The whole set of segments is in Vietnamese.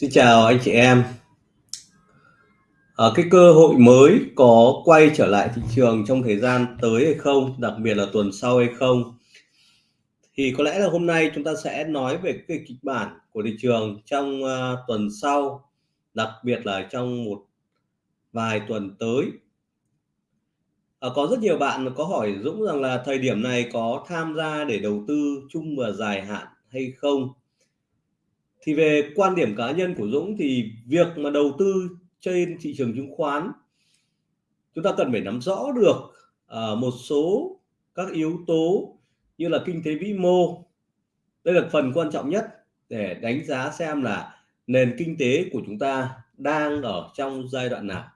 Xin chào anh chị em. À, cái cơ hội mới có quay trở lại thị trường trong thời gian tới hay không, đặc biệt là tuần sau hay không? Thì có lẽ là hôm nay chúng ta sẽ nói về cái kịch bản của thị trường trong uh, tuần sau, đặc biệt là trong một vài tuần tới. À, có rất nhiều bạn có hỏi Dũng rằng là thời điểm này có tham gia để đầu tư chung và dài hạn hay không? Thì về quan điểm cá nhân của Dũng thì việc mà đầu tư trên thị trường chứng khoán chúng ta cần phải nắm rõ được uh, một số các yếu tố như là kinh tế vĩ mô. Đây là phần quan trọng nhất để đánh giá xem là nền kinh tế của chúng ta đang ở trong giai đoạn nào.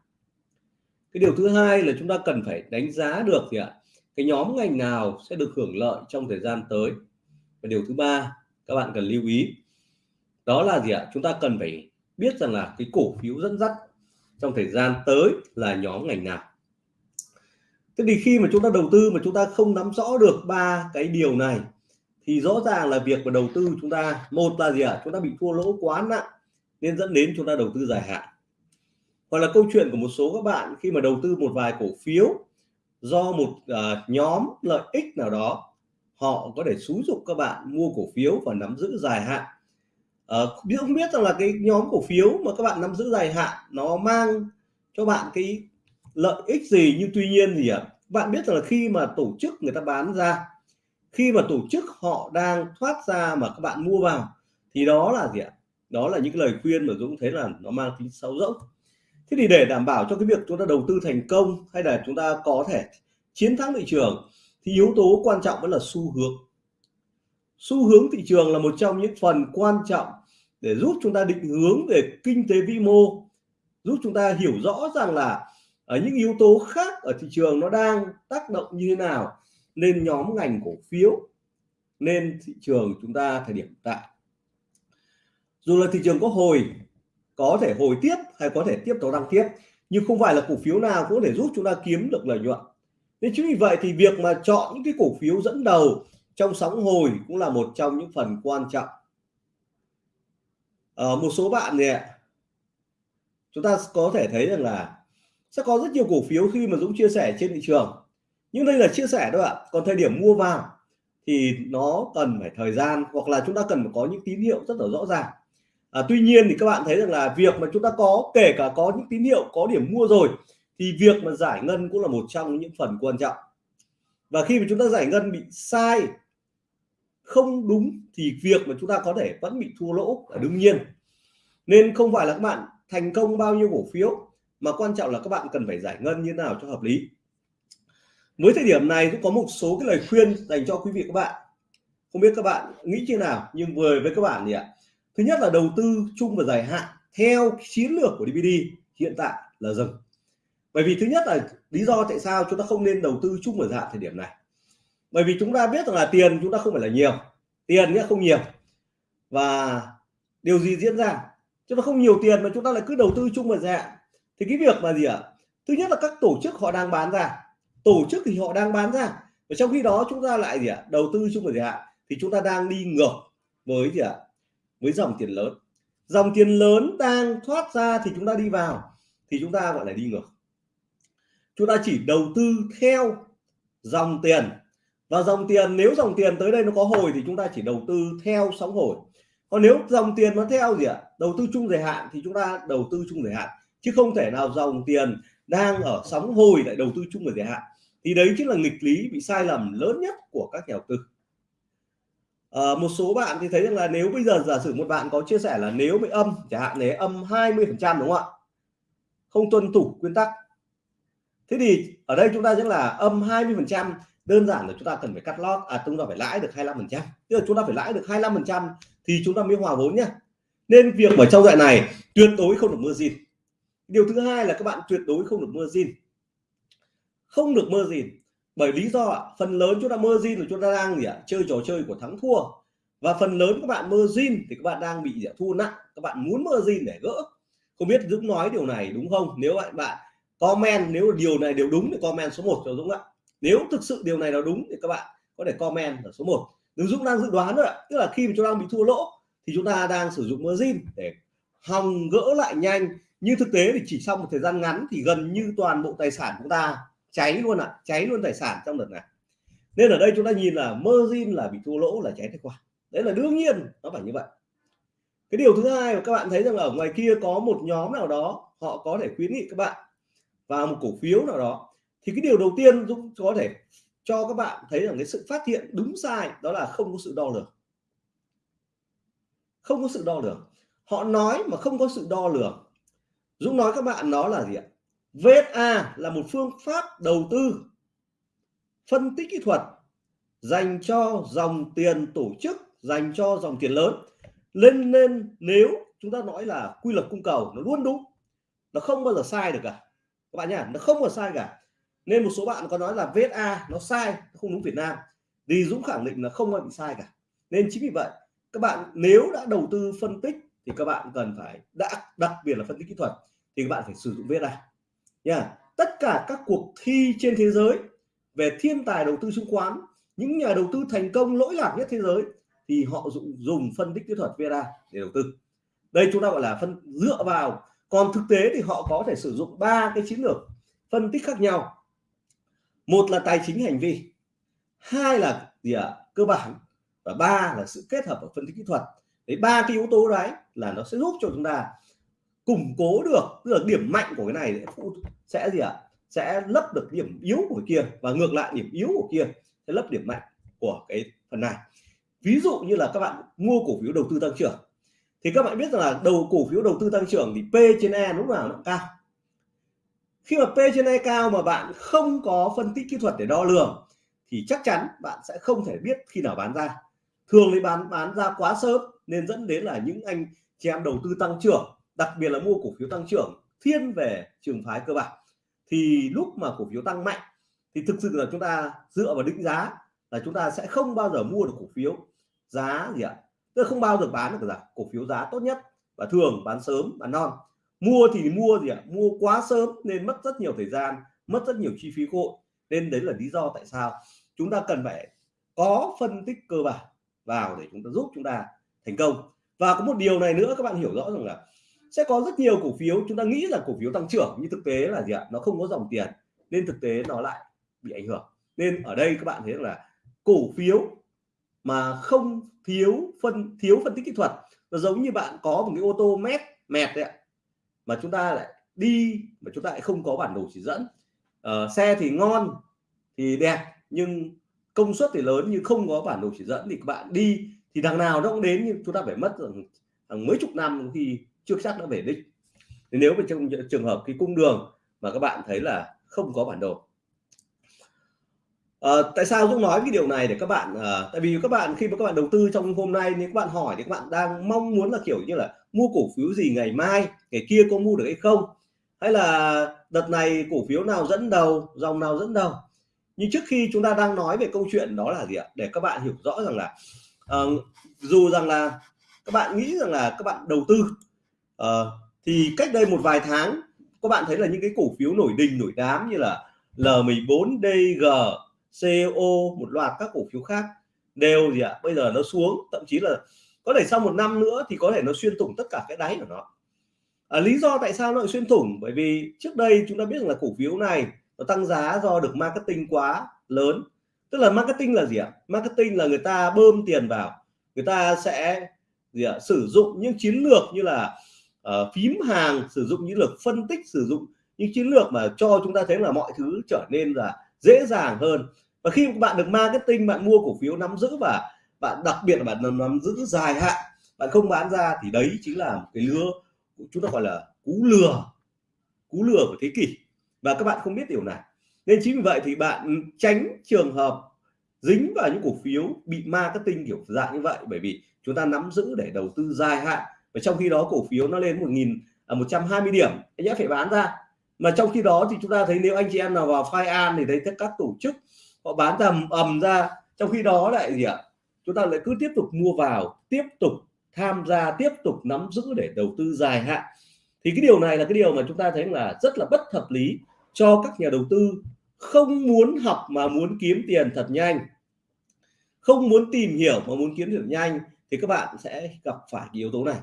Cái điều thứ hai là chúng ta cần phải đánh giá được thì ạ? Cái nhóm ngành nào sẽ được hưởng lợi trong thời gian tới? Và điều thứ ba các bạn cần lưu ý đó là gì ạ? Chúng ta cần phải biết rằng là cái cổ phiếu dẫn dắt trong thời gian tới là nhóm ngành nào. Thế thì khi mà chúng ta đầu tư mà chúng ta không nắm rõ được ba cái điều này thì rõ ràng là việc mà đầu tư chúng ta một là gì ạ? Chúng ta bị thua lỗ quá nặng nên dẫn đến chúng ta đầu tư dài hạn. Hoặc là câu chuyện của một số các bạn khi mà đầu tư một vài cổ phiếu do một uh, nhóm lợi ích nào đó họ có thể xúi dục các bạn mua cổ phiếu và nắm giữ dài hạn. Ờ, biết không biết rằng là cái nhóm cổ phiếu mà các bạn nắm giữ dài hạn nó mang cho bạn cái lợi ích gì nhưng tuy nhiên gì ạ à? bạn biết rằng là khi mà tổ chức người ta bán ra khi mà tổ chức họ đang thoát ra mà các bạn mua vào thì đó là gì ạ đó là những lời khuyên mà Dũng thấy là nó mang tính sâu rỗng thế thì để đảm bảo cho cái việc chúng ta đầu tư thành công hay là chúng ta có thể chiến thắng thị trường thì yếu tố quan trọng vẫn là xu hướng xu hướng thị trường là một trong những phần quan trọng để giúp chúng ta định hướng về kinh tế vĩ mô, giúp chúng ta hiểu rõ rằng là ở những yếu tố khác ở thị trường nó đang tác động như thế nào nên nhóm ngành cổ phiếu nên thị trường chúng ta thời điểm tại. Dù là thị trường có hồi, có thể hồi tiếp hay có thể tiếp tục tăng tiếp, nhưng không phải là cổ phiếu nào cũng có thể giúp chúng ta kiếm được lợi nhuận. Nên chính vì vậy thì việc mà chọn những cái cổ phiếu dẫn đầu trong sóng hồi cũng là một trong những phần quan trọng ở một số bạn thì chúng ta có thể thấy rằng là sẽ có rất nhiều cổ phiếu khi mà Dũng chia sẻ trên thị trường. Nhưng đây là chia sẻ thôi ạ. Còn thời điểm mua vào thì nó cần phải thời gian hoặc là chúng ta cần phải có những tín hiệu rất là rõ ràng. À, tuy nhiên thì các bạn thấy rằng là việc mà chúng ta có kể cả có những tín hiệu có điểm mua rồi thì việc mà giải ngân cũng là một trong những phần quan trọng. Và khi mà chúng ta giải ngân bị sai không đúng thì việc mà chúng ta có thể vẫn bị thua lỗ là đương nhiên. Nên không phải là các bạn thành công bao nhiêu cổ phiếu, mà quan trọng là các bạn cần phải giải ngân như nào cho hợp lý. Với thời điểm này cũng có một số cái lời khuyên dành cho quý vị các bạn. Không biết các bạn nghĩ như nào, nhưng vừa với các bạn thì ạ. Thứ nhất là đầu tư chung và dài hạn theo chiến lược của DVD hiện tại là dừng. Bởi vì thứ nhất là lý do tại sao chúng ta không nên đầu tư chung và dài hạn thời điểm này bởi vì chúng ta biết rằng là tiền chúng ta không phải là nhiều, tiền nghĩa không nhiều. Và điều gì diễn ra? Chúng ta không nhiều tiền mà chúng ta lại cứ đầu tư chung và dài hạn thì cái việc mà gì ạ? Thứ nhất là các tổ chức họ đang bán ra. Tổ chức thì họ đang bán ra. Và trong khi đó chúng ta lại gì ạ? Đầu tư chung và dài hạn thì chúng ta đang đi ngược với gì ạ? Với dòng tiền lớn. Dòng tiền lớn đang thoát ra thì chúng ta đi vào. Thì chúng ta gọi là đi ngược. Chúng ta chỉ đầu tư theo dòng tiền và dòng tiền nếu dòng tiền tới đây nó có hồi thì chúng ta chỉ đầu tư theo sóng hồi. Còn nếu dòng tiền nó theo gì ạ? Đầu tư chung dài hạn thì chúng ta đầu tư chung dài hạn. Chứ không thể nào dòng tiền đang ở sóng hồi lại đầu tư chung dài hạn. Thì đấy chính là nghịch lý bị sai lầm lớn nhất của các nhà đầu tư. À, một số bạn thì thấy rằng là nếu bây giờ giả sử một bạn có chia sẻ là nếu bị âm chẳng hạn nếu âm 20 phần trăm đúng không ạ? Không tuân thủ nguyên tắc. Thế thì ở đây chúng ta sẽ là âm 20 phần trăm đơn giản là chúng ta cần phải cắt lót à chúng ta phải lãi được 25 phần trăm. Tức là chúng ta phải lãi được 25 phần trăm thì chúng ta mới hòa vốn nhá. Nên việc ở trong đoạn này tuyệt đối không được mưa gì điều thứ hai là các bạn tuyệt đối không được mưa gì không được mơ gì bởi lý do phần lớn chúng ta mơ zin là chúng ta đang gì ạ, chơi trò chơi của thắng thua. Và phần lớn các bạn mơ zin thì các bạn đang bị gì ạ? thua nặng. Các bạn muốn mơ zin để gỡ. Không biết Dũng nói điều này đúng không? Nếu bạn bạn comment, nếu điều này đều đúng thì comment số 1 cho Dũng ạ nếu thực sự điều này là đúng thì các bạn có thể comment ở số 1 Nếu Dũng đang dự đoán rồi ạ tức là khi mà chúng ta bị thua lỗ thì chúng ta đang sử dụng margin để hòng gỡ lại nhanh. Nhưng thực tế thì chỉ sau một thời gian ngắn thì gần như toàn bộ tài sản chúng ta cháy luôn ạ à, cháy luôn tài sản trong đợt này. Nên ở đây chúng ta nhìn là margin là bị thua lỗ là cháy tài khoản. Đấy là đương nhiên nó phải như vậy. Cái điều thứ hai mà các bạn thấy rằng ở ngoài kia có một nhóm nào đó họ có thể khuyến nghị các bạn vào một cổ phiếu nào đó thì cái điều đầu tiên Dũng có thể cho các bạn thấy rằng cái sự phát hiện đúng sai đó là không có sự đo lường. Không có sự đo lường. Họ nói mà không có sự đo lường. Dũng nói các bạn nó là gì ạ? VSA là một phương pháp đầu tư, phân tích kỹ thuật dành cho dòng tiền tổ chức, dành cho dòng tiền lớn. Lên nên nếu chúng ta nói là quy luật cung cầu nó luôn đúng, nó không bao giờ sai được cả. Các bạn nhá, nó không bao giờ sai cả nên một số bạn có nói là VSA nó sai không đúng Việt Nam. Thì Dũng khẳng định là không ai bị sai cả. Nên chính vì vậy, các bạn nếu đã đầu tư phân tích thì các bạn cần phải, đã đặc biệt là phân tích kỹ thuật thì các bạn phải sử dụng VSA nha. Tất cả các cuộc thi trên thế giới về thiên tài đầu tư chứng khoán, những nhà đầu tư thành công lỗi lạc nhất thế giới thì họ dùng dùng phân tích kỹ thuật VSA để đầu tư. Đây chúng ta gọi là phân, dựa vào. Còn thực tế thì họ có thể sử dụng ba cái chiến lược phân tích khác nhau một là tài chính hành vi, hai là gì ạ à? cơ bản, và ba là sự kết hợp ở phân tích kỹ thuật đấy, ba cái yếu tố đấy là nó sẽ giúp cho chúng ta củng cố được, tức là điểm mạnh của cái này sẽ gì ạ à? sẽ lấp được điểm yếu của kia và ngược lại điểm yếu của kia sẽ lấp điểm mạnh của cái phần này ví dụ như là các bạn mua cổ phiếu đầu tư tăng trưởng thì các bạn biết rằng là đầu cổ phiếu đầu tư tăng trưởng thì P trên E lúc nào nó cao khi mà P trên E cao mà bạn không có phân tích kỹ thuật để đo lường, thì chắc chắn bạn sẽ không thể biết khi nào bán ra. Thường lấy bán bán ra quá sớm nên dẫn đến là những anh chị em đầu tư tăng trưởng, đặc biệt là mua cổ phiếu tăng trưởng, thiên về trường phái cơ bản. Thì lúc mà cổ phiếu tăng mạnh, thì thực sự là chúng ta dựa vào định giá là chúng ta sẽ không bao giờ mua được cổ phiếu giá gì ạ? Tức không bao giờ bán được giá cổ phiếu giá tốt nhất và thường bán sớm, bán non mua thì mua gì ạ? Mua quá sớm nên mất rất nhiều thời gian, mất rất nhiều chi phí cơ hội nên đấy là lý do tại sao chúng ta cần phải có phân tích cơ bản vào để chúng ta giúp chúng ta thành công. Và có một điều này nữa các bạn hiểu rõ rằng là sẽ có rất nhiều cổ phiếu, chúng ta nghĩ là cổ phiếu tăng trưởng nhưng thực tế là gì ạ? Nó không có dòng tiền nên thực tế nó lại bị ảnh hưởng. Nên ở đây các bạn thấy là cổ phiếu mà không thiếu phân thiếu phân tích kỹ thuật, nó giống như bạn có một cái ô tô mét, mẹt đấy ạ mà chúng ta lại đi mà chúng ta lại không có bản đồ chỉ dẫn. Uh, xe thì ngon thì đẹp nhưng công suất thì lớn nhưng không có bản đồ chỉ dẫn thì các bạn đi thì đằng nào nó cũng đến nhưng chúng ta phải mất hàng mấy chục năm khi chưa chắc đã về đích. Nếu mà trong trường hợp cái cung đường mà các bạn thấy là không có bản đồ. À, tại sao Dũng nói cái điều này để các bạn à, tại vì các bạn khi mà các bạn đầu tư trong hôm nay nếu các bạn hỏi thì các bạn đang mong muốn là kiểu như là mua cổ phiếu gì ngày mai ngày kia có mua được hay không? Hay là đợt này cổ phiếu nào dẫn đầu dòng nào dẫn đầu? Nhưng trước khi chúng ta đang nói về câu chuyện đó là gì ạ? Để các bạn hiểu rõ rằng là uh, dù rằng là các bạn nghĩ rằng là các bạn đầu tư uh, thì cách đây một vài tháng các bạn thấy là những cái cổ phiếu nổi đình nổi đám như là L14 DG CO một loạt các cổ phiếu khác đều gì ạ? Bây giờ nó xuống thậm chí là có thể sau một năm nữa thì có thể nó xuyên thủng tất cả cái đáy của nó. À, lý do tại sao nó lại xuyên thủng? Bởi vì trước đây chúng ta biết rằng là cổ phiếu này nó tăng giá do được marketing quá lớn. Tức là marketing là gì ạ? Marketing là người ta bơm tiền vào. Người ta sẽ gì ạ? Sử dụng những chiến lược như là uh, phím hàng sử dụng những lược phân tích sử dụng những chiến lược mà cho chúng ta thấy là mọi thứ trở nên là dễ dàng hơn. Và khi bạn được marketing bạn mua cổ phiếu nắm giữ và bạn đặc biệt là bạn nắm giữ dài hạn bạn không bán ra thì đấy chính là một cái lừa chúng ta gọi là cú lừa cú lừa của thế kỷ. Và các bạn không biết điều này. Nên chính vì vậy thì bạn tránh trường hợp dính vào những cổ phiếu bị marketing kiểu dạng như vậy bởi vì chúng ta nắm giữ để đầu tư dài hạn. Và trong khi đó cổ phiếu nó lên một nghìn à, một trăm hai mươi điểm anh nhẽ phải bán ra. Mà trong khi đó thì chúng ta thấy nếu anh chị em nào vào file an thì thấy các tổ chức họ bán tầm ầm ra. Trong khi đó lại gì ạ? Chúng ta lại cứ tiếp tục mua vào, tiếp tục tham gia, tiếp tục nắm giữ để đầu tư dài hạn. Thì cái điều này là cái điều mà chúng ta thấy là rất là bất hợp lý cho các nhà đầu tư không muốn học mà muốn kiếm tiền thật nhanh. Không muốn tìm hiểu mà muốn kiếm tiền nhanh thì các bạn sẽ gặp phải cái yếu tố này.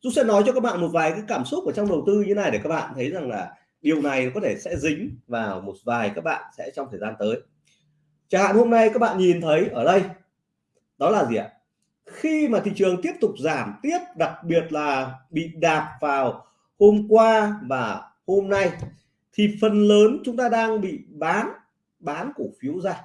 Dũng sẽ nói cho các bạn một vài cái cảm xúc ở trong đầu tư như này để các bạn thấy rằng là điều này có thể sẽ dính vào một vài các bạn sẽ trong thời gian tới. Chẳng hạn hôm nay các bạn nhìn thấy ở đây đó là gì ạ? Khi mà thị trường tiếp tục giảm tiếp, đặc biệt là bị đạp vào hôm qua và hôm nay, thì phần lớn chúng ta đang bị bán bán cổ phiếu ra.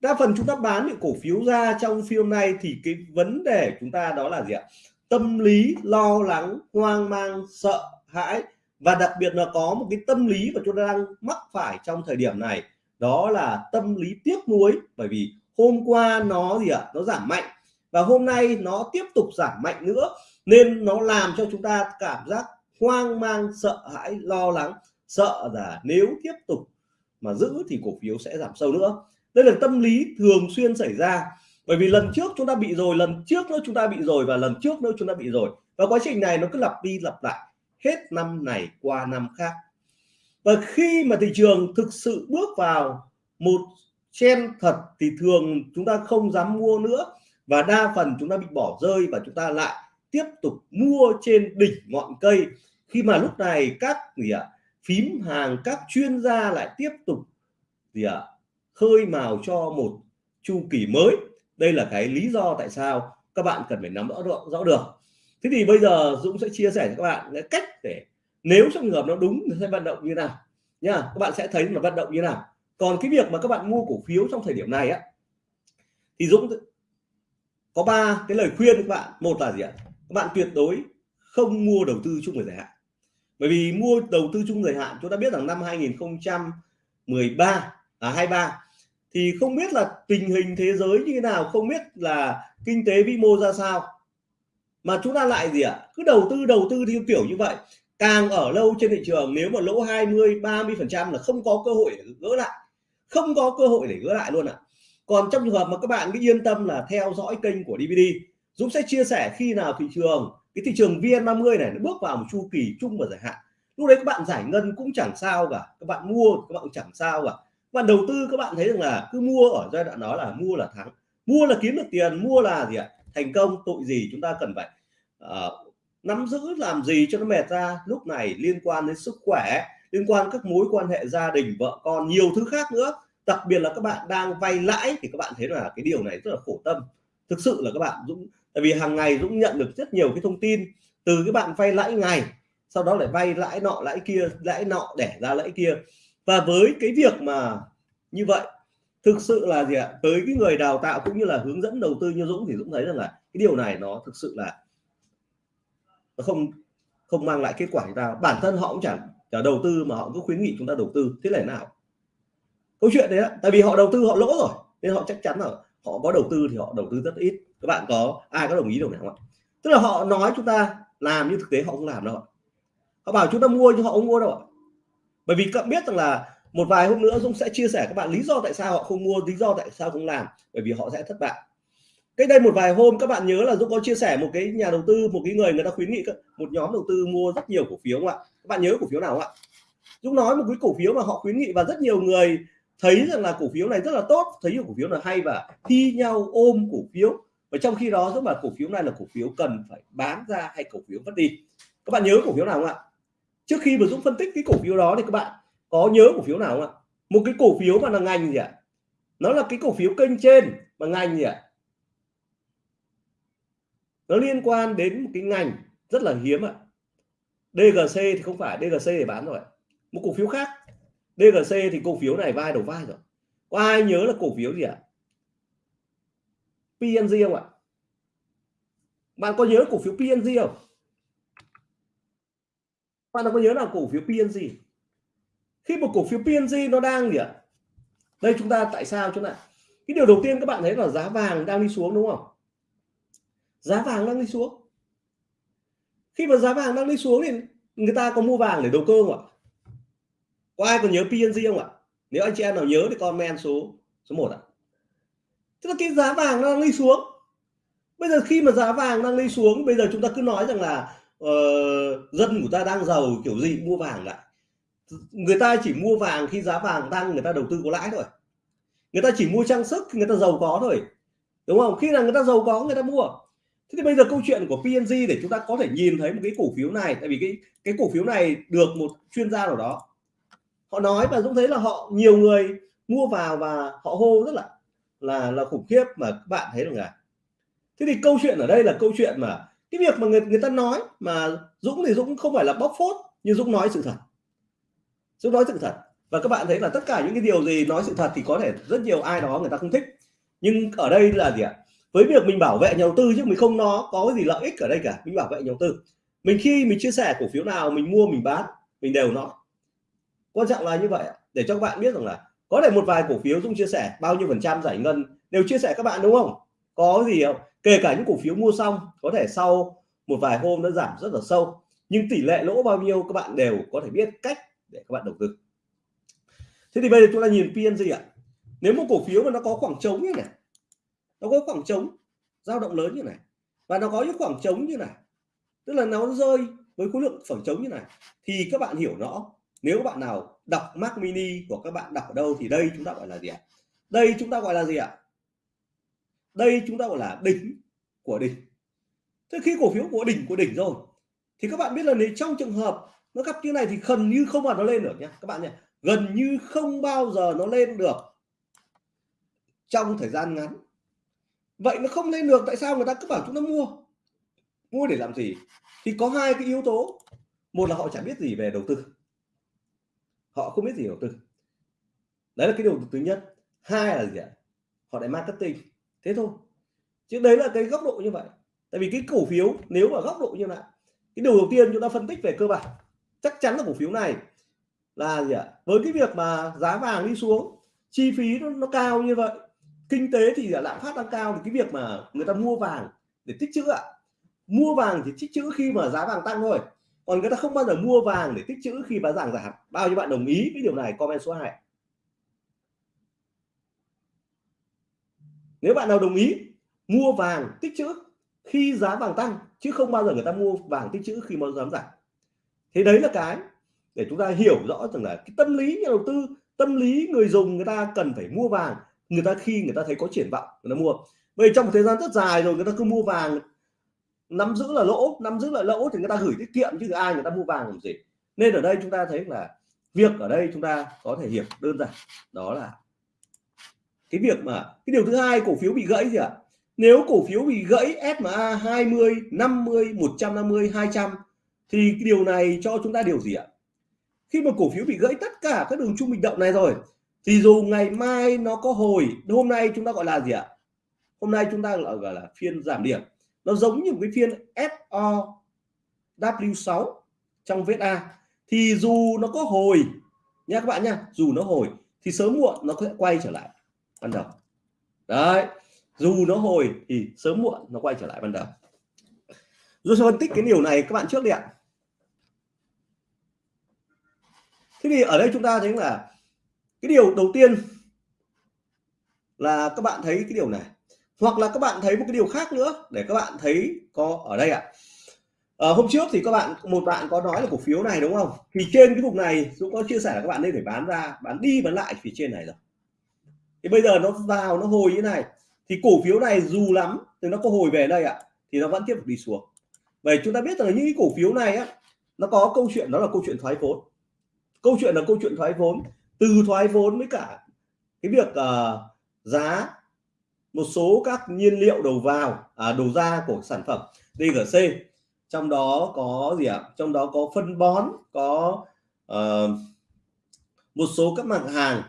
Đa phần chúng ta bán những cổ phiếu ra trong phiên nay thì cái vấn đề chúng ta đó là gì ạ? Tâm lý, lo lắng, hoang mang, sợ hãi và đặc biệt là có một cái tâm lý mà chúng ta đang mắc phải trong thời điểm này, đó là tâm lý tiếc nuối. Bởi vì hôm qua nó gì ạ? Nó giảm mạnh và hôm nay nó tiếp tục giảm mạnh nữa. Nên nó làm cho chúng ta cảm giác hoang mang, sợ hãi, lo lắng, sợ là nếu tiếp tục mà giữ thì cổ phiếu sẽ giảm sâu nữa. Đây là tâm lý thường xuyên xảy ra. Bởi vì lần trước chúng ta bị rồi, lần trước nữa chúng ta bị rồi và lần trước nữa chúng ta bị rồi. Và quá trình này nó cứ lặp đi lặp lại hết năm này qua năm khác. Và khi mà thị trường thực sự bước vào một chen thật thì thường chúng ta không dám mua nữa và đa phần chúng ta bị bỏ rơi và chúng ta lại tiếp tục mua trên đỉnh ngọn cây. Khi mà lúc này các gì ạ phím hàng các chuyên gia lại tiếp tục gì ạ khơi mào cho một chu kỳ mới. Đây là cái lý do tại sao các bạn cần phải nắm rõ rõ, rõ được. Thế thì bây giờ Dũng sẽ chia sẻ cho các bạn cái cách để nếu trong trường hợp nó đúng thì sẽ vận động như nào nha các bạn sẽ thấy là vận động như nào còn cái việc mà các bạn mua cổ phiếu trong thời điểm này á, thì Dũng có ba cái lời khuyên các bạn. Một là gì ạ? Các bạn tuyệt đối không mua đầu tư chung người dài hạn. Bởi vì mua đầu tư chung người hạn, chúng ta biết rằng năm 2013 à 23 thì không biết là tình hình thế giới như thế nào, không biết là kinh tế vĩ mô ra sao. Mà chúng ta lại gì ạ? Cứ đầu tư đầu tư theo kiểu như vậy. Càng ở lâu trên thị trường, nếu mà lỗ 20 30 phần trăm là không có cơ hội gỡ lại không có cơ hội để gỡ lại luôn ạ. À. còn trong trường hợp mà các bạn cứ yên tâm là theo dõi kênh của DVD Dũng sẽ chia sẻ khi nào thị trường cái thị trường VN30 này nó bước vào một chu kỳ chung và dài hạn. Lúc đấy các bạn giải ngân cũng chẳng sao cả các bạn mua các bạn cũng chẳng sao cả. Và đầu tư các bạn thấy rằng là cứ mua ở giai đoạn đó là mua là thắng mua là kiếm được tiền mua là gì ạ? Thành công tội gì chúng ta cần phải uh, nắm giữ làm gì cho nó mệt ra. Lúc này liên quan đến sức khỏe liên quan các mối quan hệ gia đình, vợ con, nhiều thứ khác nữa. Đặc biệt là các bạn đang vay lãi thì các bạn thấy là cái điều này rất là khổ tâm. Thực sự là các bạn Dũng, tại vì hàng ngày Dũng nhận được rất nhiều cái thông tin từ cái bạn vay lãi ngày, sau đó lại vay lãi nọ, lãi kia, lãi nọ để ra lãi kia. Và với cái việc mà như vậy, thực sự là gì ạ? Tới cái người đào tạo cũng như là hướng dẫn đầu tư như Dũng thì Dũng thấy rằng là cái điều này nó thực sự là nó không không mang lại kết quả cho ta bản thân họ cũng chẳng đầu tư mà họ cứ khuyến nghị chúng ta đầu tư, thế là nào? Câu chuyện đấy tại vì họ đầu tư họ lỗ rồi, nên họ chắc chắn là họ có đầu tư thì họ đầu tư rất ít. Các bạn có, ai có đồng ý điều này không ạ? Tức là họ nói chúng ta làm nhưng thực tế họ không làm đâu họ bảo chúng ta mua nhưng họ không mua đâu ạ. Bởi vì các biết rằng là một vài hôm nữa Dũng sẽ chia sẻ các bạn lý do tại sao họ không mua, lý do tại sao không làm, bởi vì họ sẽ thất bại cách đây một vài hôm các bạn nhớ là Dũng có chia sẻ một cái nhà đầu tư một cái người người ta khuyến nghị một nhóm đầu tư mua rất nhiều cổ phiếu không ạ các bạn nhớ cổ phiếu nào không ạ Dũng nói một cái cổ phiếu mà họ khuyến nghị và rất nhiều người thấy rằng là cổ phiếu này rất là tốt thấy cổ phiếu là hay và thi nhau ôm cổ phiếu và trong khi đó rất là cổ phiếu này là cổ phiếu cần phải bán ra hay cổ phiếu mất đi các bạn nhớ cổ phiếu nào không ạ trước khi mà Dũng phân tích cái cổ phiếu đó thì các bạn có nhớ cổ phiếu nào không ạ một cái cổ phiếu mà là ngành gì ạ nó là cái cổ phiếu kênh trên mà ngành gì ạ nó liên quan đến một cái ngành rất là hiếm ạ. DGC thì không phải DGC để bán rồi. Một cổ phiếu khác. DGC thì cổ phiếu này vai đầu vai rồi. Có ai nhớ là cổ phiếu gì ạ? PNG không ạ? Bạn có nhớ cổ phiếu PNG không? Bạn có nhớ là cổ phiếu PNG khi một cổ phiếu PNG nó đang gì ạ? Đây chúng ta tại sao chúng ta? Cái điều đầu tiên các bạn thấy là giá vàng đang đi xuống đúng không? Giá vàng đang đi xuống. Khi mà giá vàng đang đi xuống thì người ta có mua vàng để đầu cơ không ạ? Có ai còn nhớ PNG không ạ? Nếu anh chị em nào nhớ thì comment số số 1 ạ. Tức là cái giá vàng đang đi xuống. Bây giờ khi mà giá vàng đang đi xuống bây giờ chúng ta cứ nói rằng là uh, dân của ta đang giàu kiểu gì mua vàng lại. Người ta chỉ mua vàng khi giá vàng tăng người ta đầu tư có lãi thôi. Người ta chỉ mua trang sức khi người ta giàu có thôi. Đúng không? Khi là người ta giàu có người ta mua thế thì bây giờ câu chuyện của PNG để chúng ta có thể nhìn thấy một cái cổ phiếu này, tại vì cái cái cổ phiếu này được một chuyên gia nào đó, họ nói và Dũng thấy là họ, nhiều người mua vào và họ hô rất là là là khủng khiếp mà các bạn thấy được là thế thì câu chuyện ở đây là câu chuyện mà, cái việc mà người người ta nói mà Dũng thì Dũng không phải là bóc phốt, nhưng Dũng nói sự thật. Dũng nói sự thật. Và các bạn thấy là tất cả những cái điều gì nói sự thật thì có thể rất nhiều ai đó người ta không thích. Nhưng ở đây là gì ạ? Với việc mình bảo vệ nhà đầu tư chứ, mình không nó có cái gì lợi ích ở đây cả. Mình bảo vệ nhà đầu tư. Mình khi mình chia sẻ cổ phiếu nào, mình mua, mình bán, mình đều nó. Quan trọng là như vậy để cho các bạn biết rằng là có thể một vài cổ phiếu dung chia sẻ, bao nhiêu phần trăm giải ngân, đều chia sẻ các bạn, đúng không? Có gì không kể cả những cổ phiếu mua xong, có thể sau một vài hôm nó giảm rất là sâu, nhưng tỷ lệ lỗ bao nhiêu các bạn đều có thể biết cách để các bạn đầu tư. Thế thì bây giờ chúng ta nhìn PNG ạ. Nếu một cổ phiếu mà nó có khoảng trống như này nó có khoảng trống, dao động lớn như này. Và nó có những khoảng trống như này. Tức là nó rơi với khối lượng khoảng trống như này. Thì các bạn hiểu rõ, nếu bạn nào đọc Mac Mini của các bạn đọc ở đâu thì đây chúng ta gọi là gì ạ? Đây chúng ta gọi là gì ạ? Đây chúng ta gọi là đỉnh của đỉnh. Thế khi cổ phiếu của đỉnh của đỉnh rồi, thì các bạn biết là nếu trong trường hợp nó gặp như này thì gần như không mà nó lên được nhé các bạn nhé gần như không bao giờ nó lên được trong thời gian ngắn vậy nó không lên được tại sao người ta cứ bảo chúng ta mua? Mua để làm gì? Thì có hai cái yếu tố. Một là họ chẳng biết gì về đầu tư. Họ không biết gì đầu tư. Đấy là cái điều thứ nhất. Hai là gì ạ? Họ lại marketing. Thế thôi. Chứ đấy là cái góc độ như vậy. Tại vì cái cổ phiếu nếu mà góc độ như vậy cái điều đầu tiên chúng ta phân tích về cơ bản chắc chắn là cổ phiếu này là gì ạ? Với cái việc mà giá vàng đi xuống chi phí nó, nó cao như vậy kinh tế thì lạm phát tăng cao thì cái việc mà người ta mua vàng để tích trữ ạ. Mua vàng thì tích trữ khi mà giá vàng tăng thôi. Còn người ta không bao giờ mua vàng để tích trữ khi giá vàng giảm. Bao nhiêu bạn đồng ý cái điều này, comment số 2 nếu bạn nào đồng ý, mua vàng tích trữ khi giá vàng tăng, chứ không bao giờ người ta mua vàng tích trữ khi mà giá giảm. Thế đấy là cái để chúng ta hiểu rõ rằng là cái tâm lý nhà đầu tư, tâm lý người dùng người ta cần phải mua vàng người ta khi người ta thấy có triển vọng, người ta mua. Bởi trong một thời gian rất dài rồi, người ta cứ mua vàng, nắm giữ là lỗ, nắm giữ là lỗ thì người ta gửi tiết kiệm chứ ai người ta mua vàng làm gì. Nên ở đây chúng ta thấy là việc ở đây chúng ta có thể hiểu đơn giản, đó là cái việc mà, cái điều thứ hai cổ phiếu bị gãy gì ạ? Nếu cổ phiếu bị gãy SMA 20 50 150 200 thì cái điều này cho chúng ta điều gì ạ? Khi mà cổ phiếu bị gãy tất cả các đường trung bình động này rồi thì dù ngày mai nó có hồi hôm nay chúng ta gọi là gì ạ? Hôm nay chúng ta gọi là phiên giảm điểm. Nó giống như một cái phiên FOW6 trong VSA thì dù nó có hồi nha các bạn nha dù nó hồi, thì sớm muộn nó sẽ quay trở lại. Ban đầu. Đấy, dù nó hồi thì sớm muộn nó quay trở lại ban đầu. Rồi phân tích cái điều này các bạn trước đi ạ. Thế thì ở đây chúng ta thấy là cái điều đầu tiên là các bạn thấy cái điều này. Hoặc là các bạn thấy một cái điều khác nữa để các bạn thấy có ở đây ạ. À, hôm trước thì các bạn một bạn có nói là cổ phiếu này đúng không? Thì trên cái vùng này Dũng có chia sẻ là các bạn nên phải bán ra bán đi bán lại phía trên này rồi. Thì bây giờ nó vào nó hồi như này. Thì cổ phiếu này dù lắm thì nó có hồi về đây ạ thì nó vẫn tiếp tục đi xuống. Vậy chúng ta biết rằng những cái cổ phiếu này á nó có câu chuyện đó là câu chuyện thoái vốn. Câu chuyện là câu chuyện thoái vốn từ thoái vốn với cả cái việc uh, giá một số các nhiên liệu đầu vào à, đầu ra của sản phẩm DGC trong đó có gì ạ à? trong đó có phân bón có uh, một số các mặt hàng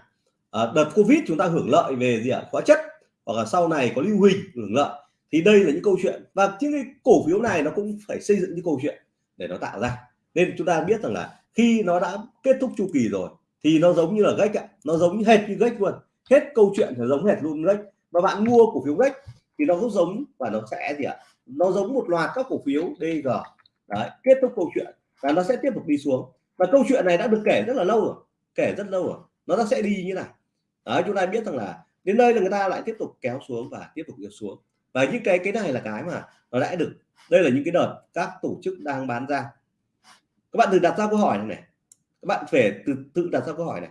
uh, đợt Covid chúng ta hưởng lợi về gì ạ à? hóa chất hoặc là sau này có lưu huỳnh hưởng lợi thì đây là những câu chuyện và những cái cổ phiếu này nó cũng phải xây dựng những câu chuyện để nó tạo ra nên chúng ta biết rằng là khi nó đã kết thúc chu kỳ rồi thì nó giống như là gách ạ. Nó giống như hệt như gách luôn. Hết câu chuyện thì giống hệt luôn gách. Và bạn mua cổ phiếu gách thì nó cũng giống và nó sẽ gì ạ? Nó giống một loạt các cổ phiếu DG đấy kết thúc câu chuyện và nó sẽ tiếp tục đi xuống. Và câu chuyện này đã được kể rất là lâu rồi. Kể rất lâu rồi. Nó sẽ đi như này đấy chúng ta biết rằng là đến đây là người ta lại tiếp tục kéo xuống và tiếp tục kéo xuống. Và những cái cái này là cái mà nó đã được. Đây là những cái đợt các tổ chức đang bán ra. Các bạn đừng đặt ra câu hỏi này, này các bạn phải tự, tự đặt ra câu hỏi này.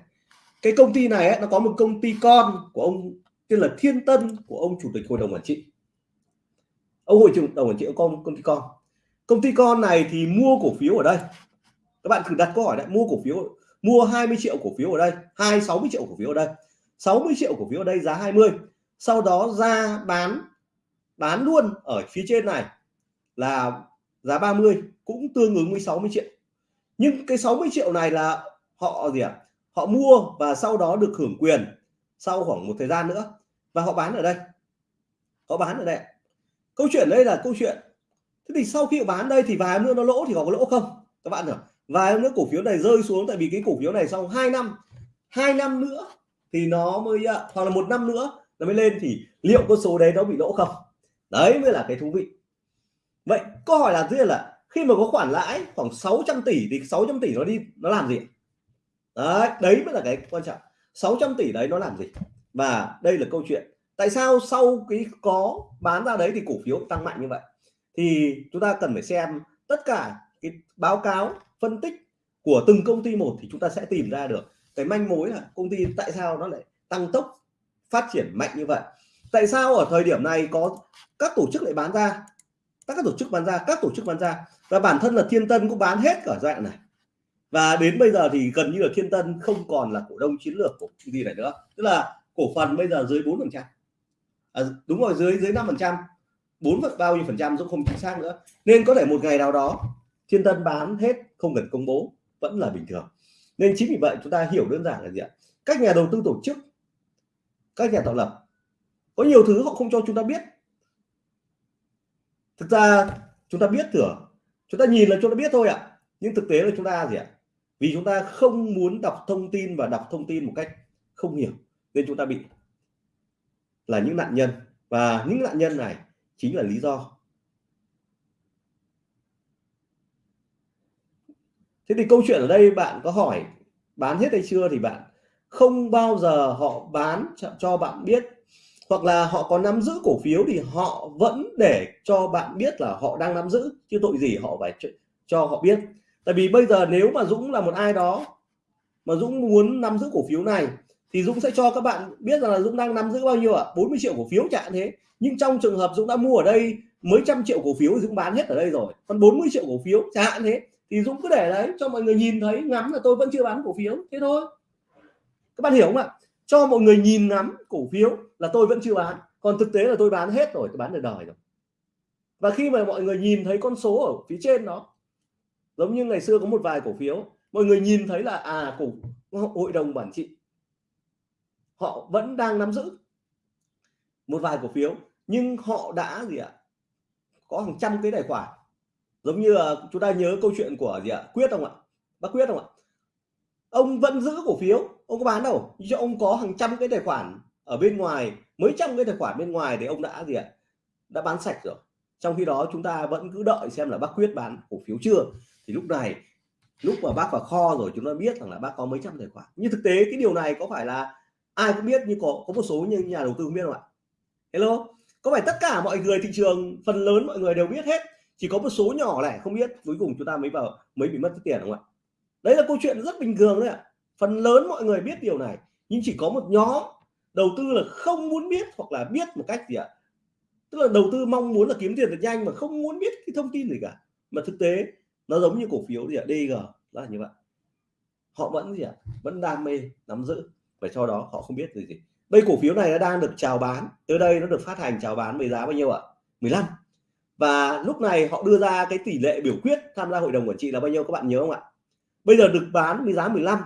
Cái công ty này ấy, nó có một công ty con của ông tên là Thiên Tân của ông chủ tịch hội đồng quản trị. Ông hội trưởng đồng quản trị con công ty con. Công ty con này thì mua cổ phiếu ở đây. Các bạn thử đặt câu hỏi đấy mua cổ phiếu mua 20 triệu cổ phiếu ở đây hai 60 triệu cổ phiếu ở đây. 60 triệu cổ phiếu ở đây giá 20 sau đó ra bán bán luôn ở phía trên này là giá 30 cũng tương ứng với 60 triệu nhưng cái 60 triệu này là họ gì ạ? À? họ mua và sau đó được hưởng quyền sau khoảng một thời gian nữa. Và họ bán ở đây. Họ bán ở đây câu chuyện đây là câu chuyện. Thế thì sau khi bán đây thì vài nữa nó lỗ thì có lỗ không? Các bạn hiểu vài nữa cổ phiếu này rơi xuống tại vì cái cổ phiếu này sau 2 năm, hai năm nữa thì nó mới à, hoặc là một năm nữa nó mới lên thì liệu con số đấy nó bị lỗ không? Đấy mới là cái thú vị. Vậy câu hỏi là gì là khi mà có khoản lãi khoảng 600 tỷ thì 600 tỷ nó đi nó làm gì đấy, đấy mới là cái quan trọng. 600 tỷ đấy nó làm gì? Và đây là câu chuyện. Tại sao sau cái có bán ra đấy thì cổ phiếu tăng mạnh như vậy? Thì chúng ta cần phải xem tất cả cái báo cáo phân tích của từng công ty một thì chúng ta sẽ tìm ra được cái manh mối là công ty tại sao nó lại tăng tốc phát triển mạnh như vậy. Tại sao ở thời điểm này có các tổ chức lại bán ra? Các tổ chức bán ra các tổ chức bán ra và bản thân là thiên tân cũng bán hết cả giai đoạn này. Và đến bây giờ thì gần như là thiên tân không còn là cổ đông chiến lược của công ty này nữa. Tức là cổ phần bây giờ dưới 4 phần trăm. À, đúng rồi dưới dưới năm phần trăm. Bốn bao nhiêu phần trăm cũng không chính xác nữa. Nên có thể một ngày nào đó thiên tân bán hết không cần công bố vẫn là bình thường. Nên chính vì vậy chúng ta hiểu đơn giản là gì ạ? Các nhà đầu tư tổ chức các nhà tạo lập có nhiều thứ họ không cho chúng ta biết thực ra chúng ta biết thừa chúng ta nhìn là chúng ta biết thôi ạ. Nhưng thực tế là chúng ta gì ạ? Vì chúng ta không muốn đọc thông tin và đọc thông tin một cách không hiểu, nên chúng ta bị là những nạn nhân. Và những nạn nhân này chính là lý do. Thế thì câu chuyện ở đây bạn có hỏi, bán hết hay chưa thì bạn không bao giờ họ bán cho bạn biết hoặc là họ có nắm giữ cổ phiếu thì họ vẫn để cho bạn biết là họ đang nắm giữ chứ tội gì họ phải cho, họ biết. Tại vì bây giờ nếu mà Dũng là một ai đó mà Dũng muốn nắm giữ cổ phiếu này thì Dũng sẽ cho các bạn biết rằng là Dũng đang nắm giữ bao nhiêu ạ? À? 40 triệu cổ phiếu chẳng thế. Nhưng trong trường hợp Dũng đã mua ở đây mấy trăm triệu cổ phiếu Dũng bán hết ở đây rồi. Còn 40 triệu cổ phiếu chẳng hạn thế thì Dũng cứ để đấy cho mọi người nhìn thấy ngắm là tôi vẫn chưa bán cổ phiếu. Thế thôi. Các bạn hiểu không ạ? Cho mọi người nhìn ngắm cổ phiếu là tôi vẫn chưa bán. Còn thực tế là tôi bán hết rồi, tôi bán được đời rồi. Và khi mà mọi người nhìn thấy con số ở phía trên đó, giống như ngày xưa có một vài cổ phiếu, mọi người nhìn thấy là à cổ, hội đồng quản trị, họ vẫn đang nắm giữ một vài cổ phiếu, nhưng họ đã gì ạ? Có hàng trăm cái tài khoản. Giống như là chúng ta nhớ câu chuyện của gì ạ? Quyết không ạ? Bác quyết không ạ? Ông vẫn giữ cổ phiếu ông có bán đâu? Cho ông có hàng trăm cái tài khoản ở bên ngoài, mấy trăm cái tài khoản bên ngoài thì ông đã gì ạ? Đã bán sạch rồi. Trong khi đó chúng ta vẫn cứ đợi xem là bác quyết bán cổ phiếu chưa. Thì lúc này, lúc mà bác vào kho rồi chúng ta biết rằng là bác có mấy trăm tài khoản. Nhưng thực tế cái điều này có phải là ai cũng biết nhưng có có một số những nhà đầu tư không biết không ạ? Hello? Có phải tất cả mọi người thị trường, phần lớn mọi người đều biết hết, chỉ có một số nhỏ lẻ không biết, cuối cùng chúng ta mới vào, mới bị mất tiền không ạ? Đấy là câu chuyện rất bình thường đấy ạ phần lớn mọi người biết điều này, nhưng chỉ có một nhóm đầu tư là không muốn biết hoặc là biết một cách gì ạ? Tức là đầu tư mong muốn là kiếm tiền được nhanh mà không muốn biết cái thông tin gì cả. Mà thực tế, nó giống như cổ phiếu gì ạ DG là như vậy. Họ vẫn gì ạ? Vẫn đam mê, nắm giữ, và cho đó họ không biết gì gì. Đây, cổ phiếu này nó đang được chào bán. Tới đây nó được phát hành, chào bán với giá bao nhiêu ạ? 15 và lúc này họ đưa ra cái tỷ lệ biểu quyết tham gia hội đồng quản trị là bao nhiêu, các bạn nhớ không ạ? Bây giờ được bán với giá 15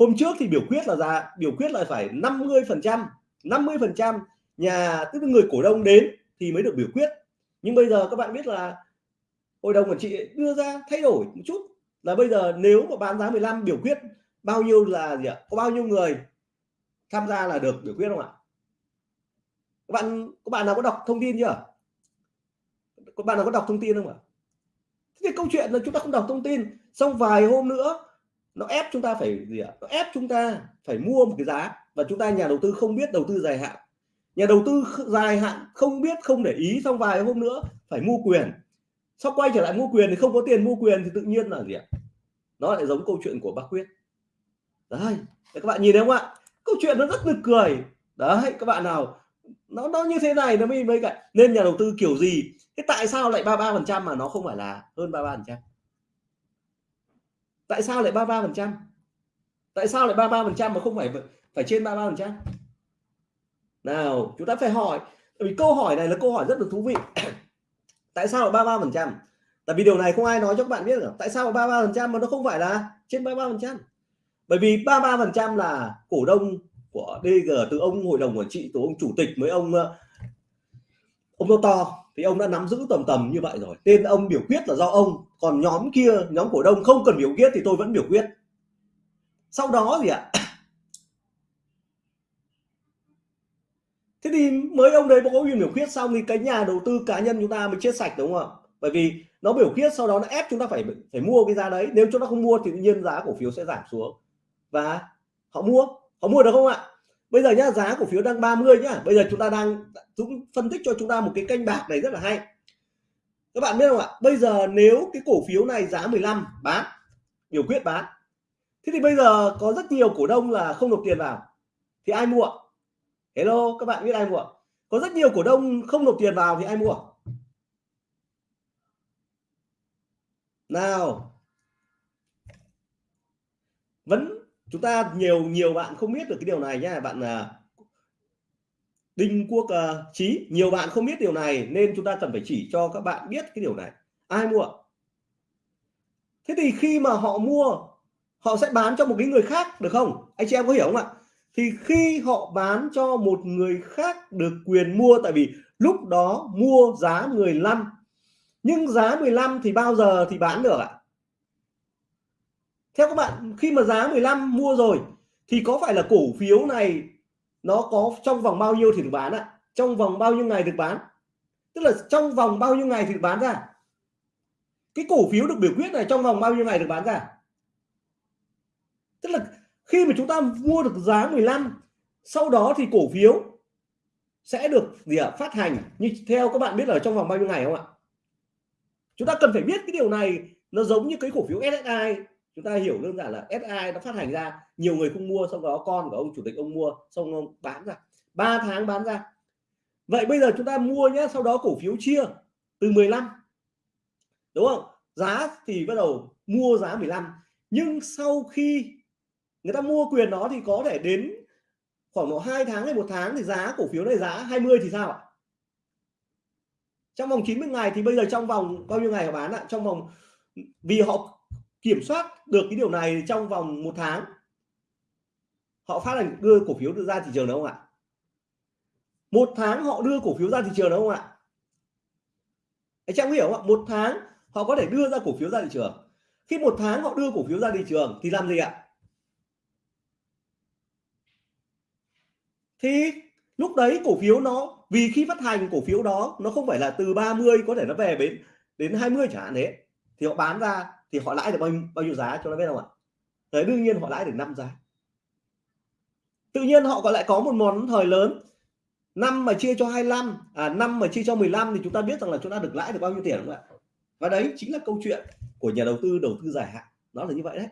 hôm trước thì biểu quyết là ra, biểu quyết là phải 50 phần trăm 50 phần trăm nhà tức là người cổ đông đến thì mới được biểu quyết. Nhưng bây giờ các bạn biết là hội đồng quản trị đưa ra thay đổi một chút là bây giờ nếu mà bán giá 15 biểu quyết bao nhiêu là gì ạ? Có bao nhiêu người tham gia là được biểu quyết không ạ? Các bạn các bạn nào có đọc thông tin chưa? Các bạn nào có đọc thông tin không ạ? Thế thì câu chuyện là chúng ta không đọc thông tin. Xong vài hôm nữa nó ép chúng ta phải gì ạ? Nó ép chúng ta phải mua một cái giá và chúng ta, nhà đầu tư không biết đầu tư dài hạn. Nhà đầu tư dài hạn không biết, không để ý xong vài hôm nữa phải mua quyền. Sau quay trở lại mua quyền thì không có tiền mua quyền thì tự nhiên là gì ạ? Nó lại giống câu chuyện của bác quyết. Đấy, các bạn nhìn thấy không ạ? Câu chuyện nó rất nực cười. Đấy, các bạn nào, nó nó như thế này nó mới mới cả, nên nhà đầu tư kiểu gì? Thế tại sao lại 33 phần trăm mà nó không phải là hơn 33 phần trăm? Tại sao lại 33 phần trăm? Tại sao lại 33 phần trăm mà không phải phải trên 33 phần trăm? Nào, chúng ta phải hỏi vì câu hỏi này là câu hỏi rất là thú vị. Tại sao là 33 phần trăm? Tại vì điều này không ai nói cho các bạn biết được. Tại sao 33 phần trăm mà nó không phải là trên 33 phần trăm? Bởi vì 33 phần trăm là cổ đông của DG từ ông, hội đồng quản trị, từ ông chủ tịch với ông ờ, ông to thì ông đã nắm giữ tầm tầm như vậy rồi. Tên ông biểu quyết là do ông. Còn nhóm kia, nhóm cổ đông không cần biểu quyết thì tôi vẫn biểu quyết. Sau đó gì ạ? Thế thì mới ông đấy có quyền biểu quyết xong thì cái nhà đầu tư cá nhân chúng ta mới chết sạch đúng không ạ? Bởi vì nó biểu quyết, sau đó nó ép chúng ta phải phải mua cái giá đấy. Nếu chúng ta không mua thì tự nhiên giá cổ phiếu sẽ giảm xuống. Và họ mua. Họ mua được không ạ? Bây giờ nhá, giá cổ phiếu đang 30 nhá. Bây giờ chúng ta đang Dũng phân tích cho chúng ta một cái kênh bạc này rất là hay. Các bạn biết không ạ? Bây giờ nếu cái cổ phiếu này giá 15 bán, biểu quyết bán. Thế thì bây giờ có rất nhiều cổ đông là không nộp tiền vào, thì ai mua? Hello, các bạn biết ai mua? Có rất nhiều cổ đông không nộp tiền vào thì ai mua? Nào. Vẫn chúng ta nhiều nhiều bạn không biết được cái điều này nhé bạn là Đinh Quốc uh, nhiều bạn không biết điều này nên chúng ta cần phải chỉ cho các bạn biết cái điều này. Ai mua? Thế thì khi mà họ mua họ sẽ bán cho một cái người khác được không? Anh chị em có hiểu không ạ? Thì khi họ bán cho một người khác được quyền mua tại vì lúc đó mua giá 15 nhưng giá 15 thì bao giờ thì bán được ạ? Theo các bạn, khi mà giá 15 mua rồi, thì có phải là cổ phiếu này nó có trong vòng bao nhiêu thì được bán ạ? Trong vòng bao nhiêu ngày được bán? Tức là trong vòng bao nhiêu ngày thì được bán ra. Cái cổ phiếu được biểu quyết này trong vòng bao nhiêu ngày được bán ra? Tức là khi mà chúng ta mua được giá 15 sau đó thì cổ phiếu sẽ được gì ạ? Phát hành như theo các bạn biết là trong vòng bao nhiêu ngày không ạ? Chúng ta cần phải biết cái điều này, nó giống như cái cổ phiếu SSI chúng ta hiểu đơn giản là SI nó phát hành ra, nhiều người không mua, sau đó con của ông chủ tịch ông mua, xong ông bán ra. 3 tháng bán ra. Vậy bây giờ chúng ta mua nhé, sau đó cổ phiếu chia từ 15 đúng không? Giá thì bắt đầu mua giá 15 nhưng sau khi người ta mua quyền đó thì có thể đến khoảng độ 2 tháng hay một tháng thì giá cổ phiếu này giá 20 thì sao ạ? Trong vòng 90 ngày thì bây giờ trong vòng, bao nhiêu ngày họ bán ạ? Trong vòng, vì họ kiểm soát được cái điều này trong vòng một tháng. Họ phát hành, đưa cổ phiếu ra thị trường đúng không ạ? Một tháng họ đưa cổ phiếu ra thị trường đúng không ạ? Anh em hiểu không ạ? Một tháng họ có thể đưa ra cổ phiếu ra thị trường. Khi một tháng họ đưa cổ phiếu ra thị trường thì làm gì ạ? Thì lúc đấy cổ phiếu nó, vì khi phát hành cổ phiếu đó, nó không phải là từ 30 có thể nó về đến đến 20 chẳng hạn thế thì họ bán ra thì họ lãi được bao nhiêu, bao nhiêu giá cho nó biết không ạ? Đấy đương nhiên họ lãi được 5 giá. Tự nhiên họ còn lại có một món thời lớn. Năm mà chia cho 25 à năm mà chia cho 15 thì chúng ta biết rằng là chúng ta được lãi được bao nhiêu tiền không ạ? Và đấy chính là câu chuyện của nhà đầu tư đầu tư dài hạn. Nó là như vậy đấy.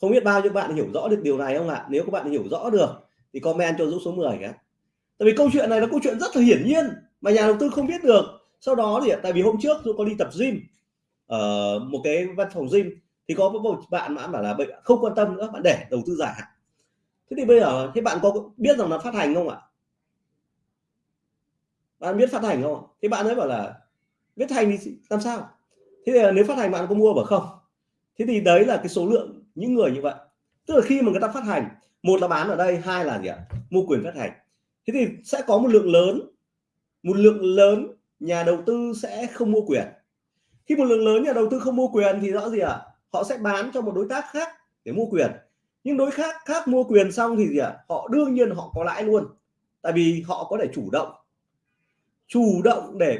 Không biết bao nhiêu bạn hiểu rõ được điều này không ạ? Nếu các bạn hiểu rõ được thì comment cho Dũng số 10 cái tại vì câu chuyện này là câu chuyện rất là hiển nhiên mà nhà đầu tư không biết được. Sau đó thì tại vì hôm trước Dũng có đi tập gym ở một cái văn phòng gym, thì có một bạn mà bảo là không quan tâm nữa, bạn để đầu tư dài hạn. Thế thì bây giờ, thế bạn có biết rằng là phát hành không ạ? Bạn biết phát hành không thế bạn ấy bảo là biết hành thì làm sao? Thế thì nếu phát hành bạn có mua bảo không? Thế thì đấy là cái số lượng những người như vậy. Tức là khi mà người ta phát hành, một là bán ở đây, hai là gì ạ? Mua quyền phát hành. Thế thì sẽ có một lượng lớn, một lượng lớn nhà đầu tư sẽ không mua quyền khi một lượng lớn nhà đầu tư không mua quyền thì rõ gì ạ? À? họ sẽ bán cho một đối tác khác để mua quyền. Nhưng đối khác khác mua quyền xong thì gì ạ? À? họ đương nhiên họ có lãi luôn. Tại vì họ có thể chủ động. Chủ động để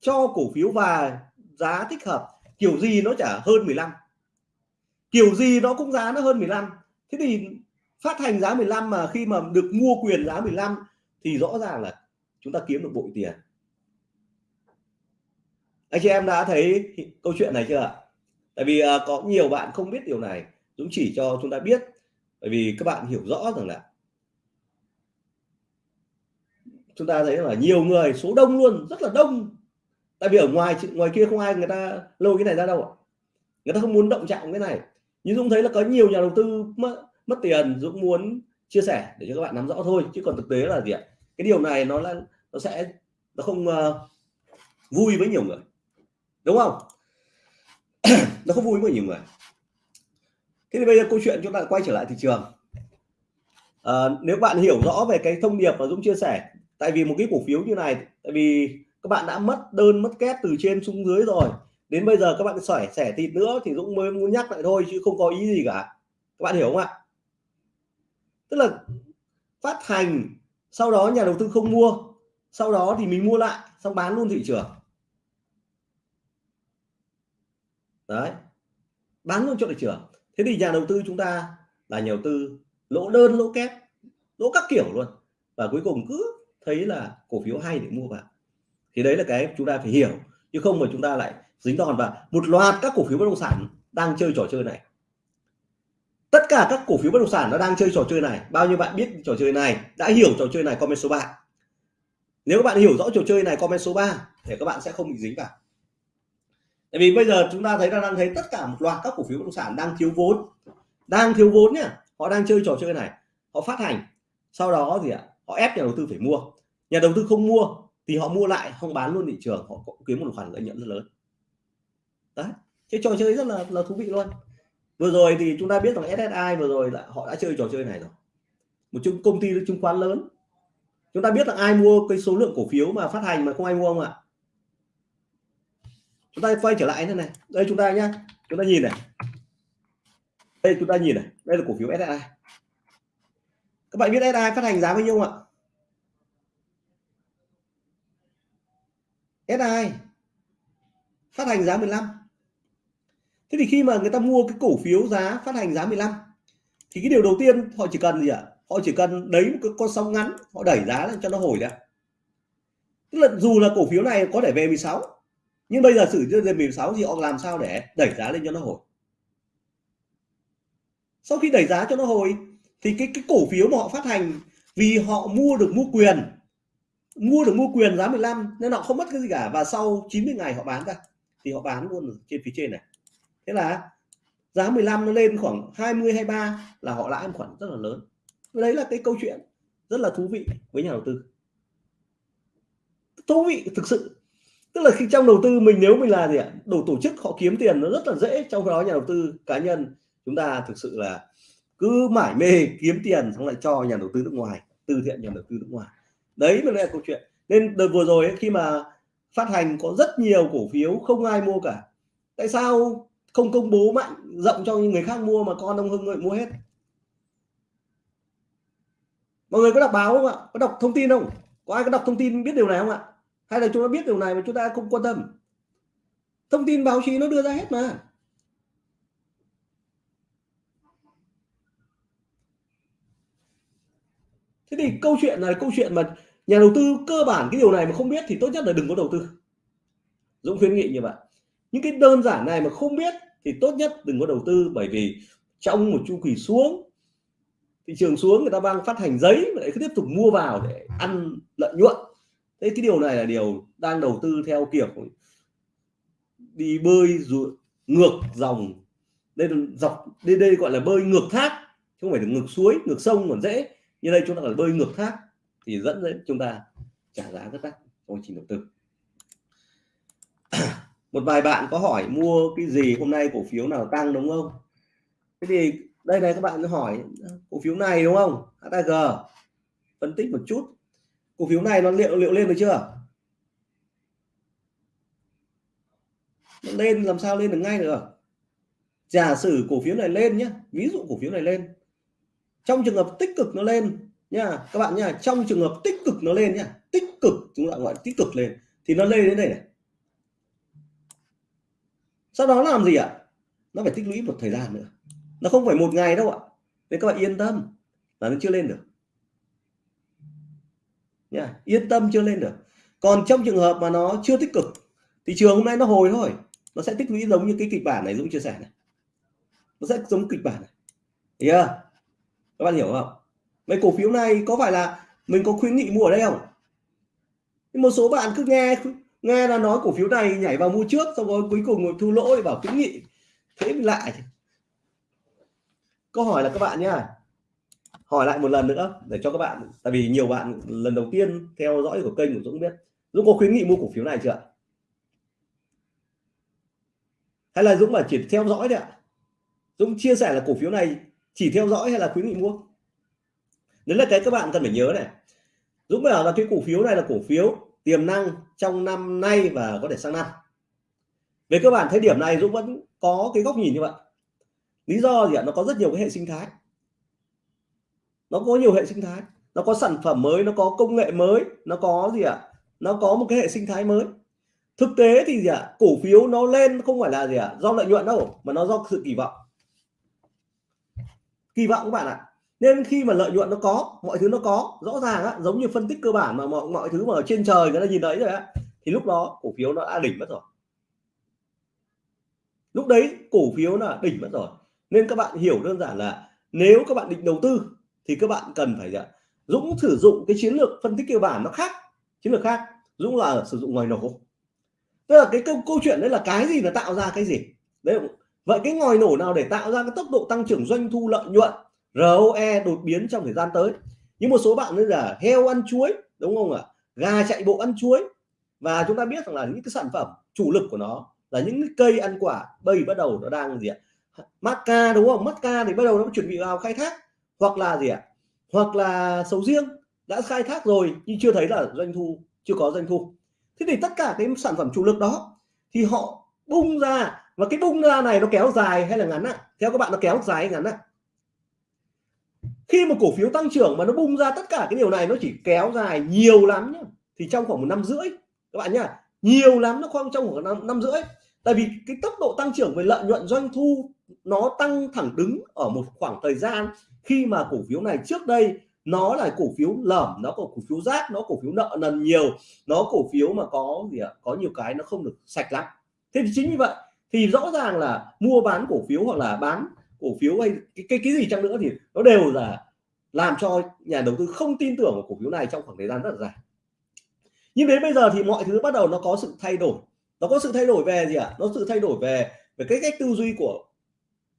cho cổ phiếu và giá thích hợp. Kiểu gì nó chả hơn 15 kiểu gì nó cũng giá nó hơn 15 thế thì phát hành giá 15 mà khi mà được mua quyền giá 15 thì rõ ràng là chúng ta kiếm được bội tiền anh chị em đã thấy câu chuyện này chưa ạ? Tại vì uh, có nhiều bạn không biết điều này Dũng chỉ cho chúng ta biết bởi vì các bạn hiểu rõ rằng là chúng ta thấy là nhiều người số đông luôn rất là đông. Tại vì ở ngoài ngoài kia không ai người ta lôi cái này ra đâu ạ. Người ta không muốn động chạm cái này. Nhưng Dũng thấy là có nhiều nhà đầu tư mất mất tiền Dũng muốn chia sẻ để cho các bạn nắm rõ thôi chứ còn thực tế là gì ạ? Cái điều này nó là nó sẽ nó không uh, vui với nhiều người đúng không? Nó không vui với nhiều người. Thế thì bây giờ câu chuyện chúng ta quay trở lại thị trường. À, nếu bạn hiểu rõ về cái thông điệp mà Dũng chia sẻ tại vì một cái cổ phiếu như này tại vì các bạn đã mất đơn mất kép từ trên xuống dưới rồi đến bây giờ các bạn sỏi sẻ thịt nữa thì Dũng mới muốn nhắc lại thôi chứ không có ý gì cả. Các bạn hiểu không ạ? Tức là phát hành sau đó nhà đầu tư không mua sau đó thì mình mua lại xong bán luôn thị trường. Đấy. Bán luôn cho thị trường. Thế thì nhà đầu tư chúng ta là nhà đầu tư lỗ đơn, lỗ kép, lỗ các kiểu luôn. Và cuối cùng cứ thấy là cổ phiếu hay để mua vào. Thì đấy là cái chúng ta phải hiểu. Chứ không mà chúng ta lại dính đòn và một loạt các cổ phiếu bất động sản đang chơi trò chơi này. Tất cả các cổ phiếu bất động sản nó đang chơi trò chơi này. Bao nhiêu bạn biết trò chơi này? Đã hiểu trò chơi này, comment số 3 nếu các bạn hiểu rõ trò chơi này, comment số 3 để các bạn sẽ không bị dính vào tại vì bây giờ chúng ta thấy đang thấy tất cả một loạt các cổ phiếu bất động sản đang thiếu vốn. Đang thiếu vốn nhá. Họ đang chơi trò chơi này. Họ phát hành. Sau đó gì ạ, họ ép nhà đầu tư phải mua. Nhà đầu tư không mua thì họ mua lại, không bán luôn thị trường. Họ kiếm một khoản lợi nhuận rất lớn. Đấy. Cái trò chơi rất là là thú vị luôn. Vừa rồi thì chúng ta biết rằng SSI vừa rồi là họ đã chơi trò chơi này rồi. Một chung công ty chứng khoán lớn. Chúng ta biết là ai mua cái số lượng cổ phiếu mà phát hành mà không ai mua không ạ? Chúng ta quay trở lại thế này. Đây chúng ta nhá. Chúng ta nhìn này. Đây chúng ta nhìn này. Đây là cổ phiếu SSI các bạn biết SSI phát hành giá bao nhiêu không ạ? SI phát hành giá 15 thế thì khi mà người ta mua cái cổ phiếu giá phát hành giá 15 thì cái điều đầu tiên họ chỉ cần gì ạ? Họ chỉ cần đấy một cái con sóng ngắn, họ đẩy giá lên cho nó hồi ra tức là dù là cổ phiếu này có thể về 16 nhưng bây giờ sử dụng lên 16 thì họ làm sao để đẩy giá lên cho nó hồi? Sau khi đẩy giá cho nó hồi, thì cái cái cổ phiếu mà họ phát hành, vì họ mua được mua quyền, mua được mua quyền giá 15 nên họ không mất cái gì cả. Và sau 90 ngày họ bán ra, thì họ bán luôn trên phía trên này. Thế là giá 15 nó lên khoảng 20 23 là họ lãi một khoản rất là lớn. Đấy là cái câu chuyện rất là thú vị với nhà đầu tư. Thú vị thực sự tức là khi trong đầu tư mình nếu mình là gì ạ? Đủ tổ chức họ kiếm tiền nó rất là dễ trong đó nhà đầu tư cá nhân. Chúng ta thực sự là cứ mải mê kiếm tiền xong lại cho nhà đầu tư nước ngoài từ thiện nhà đầu tư nước ngoài. Đấy mới là câu chuyện. Nên đợt vừa rồi ấy, khi mà phát hành có rất nhiều cổ phiếu không ai mua cả. Tại sao không công bố mạnh rộng cho người khác mua mà con ông Hưng lại mua hết? Mọi người có đọc báo không ạ? Có đọc thông tin không? Có ai có đọc thông tin biết điều này không ạ? Hay là chúng ta biết điều này mà chúng ta không quan tâm? Thông tin báo chí nó đưa ra hết mà. Thế thì câu chuyện là câu chuyện mà nhà đầu tư cơ bản cái điều này mà không biết thì tốt nhất là đừng có đầu tư. Dũng khuyến nghị như vậy. Những cái đơn giản này mà không biết thì tốt nhất đừng có đầu tư, bởi vì trong một chu kỳ xuống, thị trường xuống người ta đang phát hành giấy để lại cứ tiếp tục mua vào để ăn lợi nhuận thế cái điều này là điều đang đầu tư theo kiểu đi bơi dù, ngược dòng. Đây là dọc đây đây gọi là bơi ngược thác chứ không phải là ngược suối ngược sông còn dễ. Như đây chúng ta là bơi ngược thác thì dẫn đến chúng ta trả giá rất đắt trong trình đầu tư. Một vài bạn có hỏi mua cái gì hôm nay cổ phiếu nào tăng đúng không? Thế thì đây này các bạn hỏi cổ phiếu này đúng không? HAG phân tích một chút cổ phiếu này nó liệu liệu lên được chưa? Nó lên, làm sao lên được ngay được? Giả sử cổ phiếu này lên nhé ví dụ cổ phiếu này lên. Trong trường hợp tích cực nó lên nha, các bạn nha, trong trường hợp tích cực nó lên nha tích cực, chúng ta gọi tích cực lên, thì nó lên đến đây này. Sau đó làm gì ạ? Nó phải tích lũy một thời gian nữa. Nó không phải một ngày đâu ạ. Nên các bạn yên tâm là nó chưa lên được nha, yên tâm chưa lên được. Còn trong trường hợp mà nó chưa tích cực thị trường hôm nay nó hồi thôi. Nó sẽ tích lũy giống như cái kịch bản này Dũng chia sẻ này. Nó sẽ giống kịch bản này. Hiểu chưa? Các bạn hiểu không? Mấy cổ phiếu này có phải là mình có khuyến nghị mua ở đây không? Một số bạn cứ nghe nghe là nói cổ phiếu này nhảy vào mua trước, xong rồi cuối cùng thu lỗ thì bảo khuyến nghị. Thế mình lại câu hỏi là các bạn nhá hỏi lại một lần nữa, để cho các bạn, tại vì nhiều bạn lần đầu tiên theo dõi của kênh của Dũng biết. Dũng có khuyến nghị mua cổ phiếu này chưa hay là Dũng mà chỉ theo dõi đấy ạ? Dũng chia sẻ là cổ phiếu này chỉ theo dõi hay là khuyến nghị mua? Đấy là cái các bạn cần phải nhớ này. Dũng bảo là cái cổ phiếu này là cổ phiếu tiềm năng trong năm nay và có thể sang năm. Về cơ bản, thời điểm này Dũng vẫn có cái góc nhìn như vậy. Lý do gì ạ? Nó có rất nhiều cái hệ sinh thái nó có nhiều hệ sinh thái. Nó có sản phẩm mới, nó có công nghệ mới, nó có gì ạ? Nó có một cái hệ sinh thái mới. Thực tế thì gì ạ? Cổ phiếu nó lên không phải là gì ạ? Do lợi nhuận đâu, mà nó do sự kỳ vọng. Kỳ vọng các bạn ạ. Nên khi mà lợi nhuận nó có, mọi thứ nó có, rõ ràng á, giống như phân tích cơ bản mà mọi mọi thứ mà ở trên trời người ta nhìn thấy rồi á, thì lúc đó cổ phiếu nó đã đỉnh mất rồi. Lúc đấy cổ phiếu là đỉnh mất rồi. Nên các bạn hiểu đơn giản là nếu các bạn định đầu tư thì các bạn cần phải à, Dũng sử dụng cái chiến lược phân tích cơ bản nó khác chiến lược khác. Dũng là sử dụng ngoài nổ. Tức là cái câu, câu chuyện đấy là cái gì nó tạo ra cái gì? Đấy vậy cái ngòi nổ nào để tạo ra cái tốc độ tăng trưởng doanh thu lợi nhuận ROE đột biến trong thời gian tới? Như một số bạn bây là heo ăn chuối đúng không ạ? Gà chạy bộ ăn chuối. Và chúng ta biết rằng là những cái sản phẩm chủ lực của nó là những cái cây ăn quả bây bắt đầu nó đang gì ạ? Macca đúng không? Macca thì bắt đầu nó chuẩn bị vào khai thác hoặc là gì ạ? Hoặc là sầu riêng đã khai thác rồi nhưng chưa thấy là doanh thu chưa có doanh thu. Thế thì tất cả cái sản phẩm chủ lực đó thì họ bung ra và cái bung ra này nó kéo dài hay là ngắn ạ? Theo các bạn nó kéo dài hay ngắn ạ? Khi mà cổ phiếu tăng trưởng mà nó bung ra tất cả cái điều này nó chỉ kéo dài nhiều lắm nhá thì trong khoảng một năm rưỡi các bạn nhá nhiều lắm nó khoảng trong khoảng năm, năm rưỡi. Tại vì cái tốc độ tăng trưởng về lợi nhuận doanh thu nó tăng thẳng đứng ở một khoảng thời gian khi mà cổ phiếu này trước đây nó là cổ phiếu lởm nó có cổ phiếu rác nó cổ phiếu nợ nần nhiều nó cổ phiếu mà có gì ạ có nhiều cái nó không được sạch lắm. Thế thì chính như vậy thì rõ ràng là mua bán cổ phiếu hoặc là bán cổ phiếu hay cái cái, cái gì chăng nữa thì nó đều là làm cho nhà đầu tư không tin tưởng vào cổ phiếu này trong khoảng thời gian rất là dài. Nhưng đến bây giờ thì mọi thứ bắt đầu nó có sự thay đổi. Nó có sự thay đổi về gì ạ? À? nó sự thay đổi về về cái cách tư duy của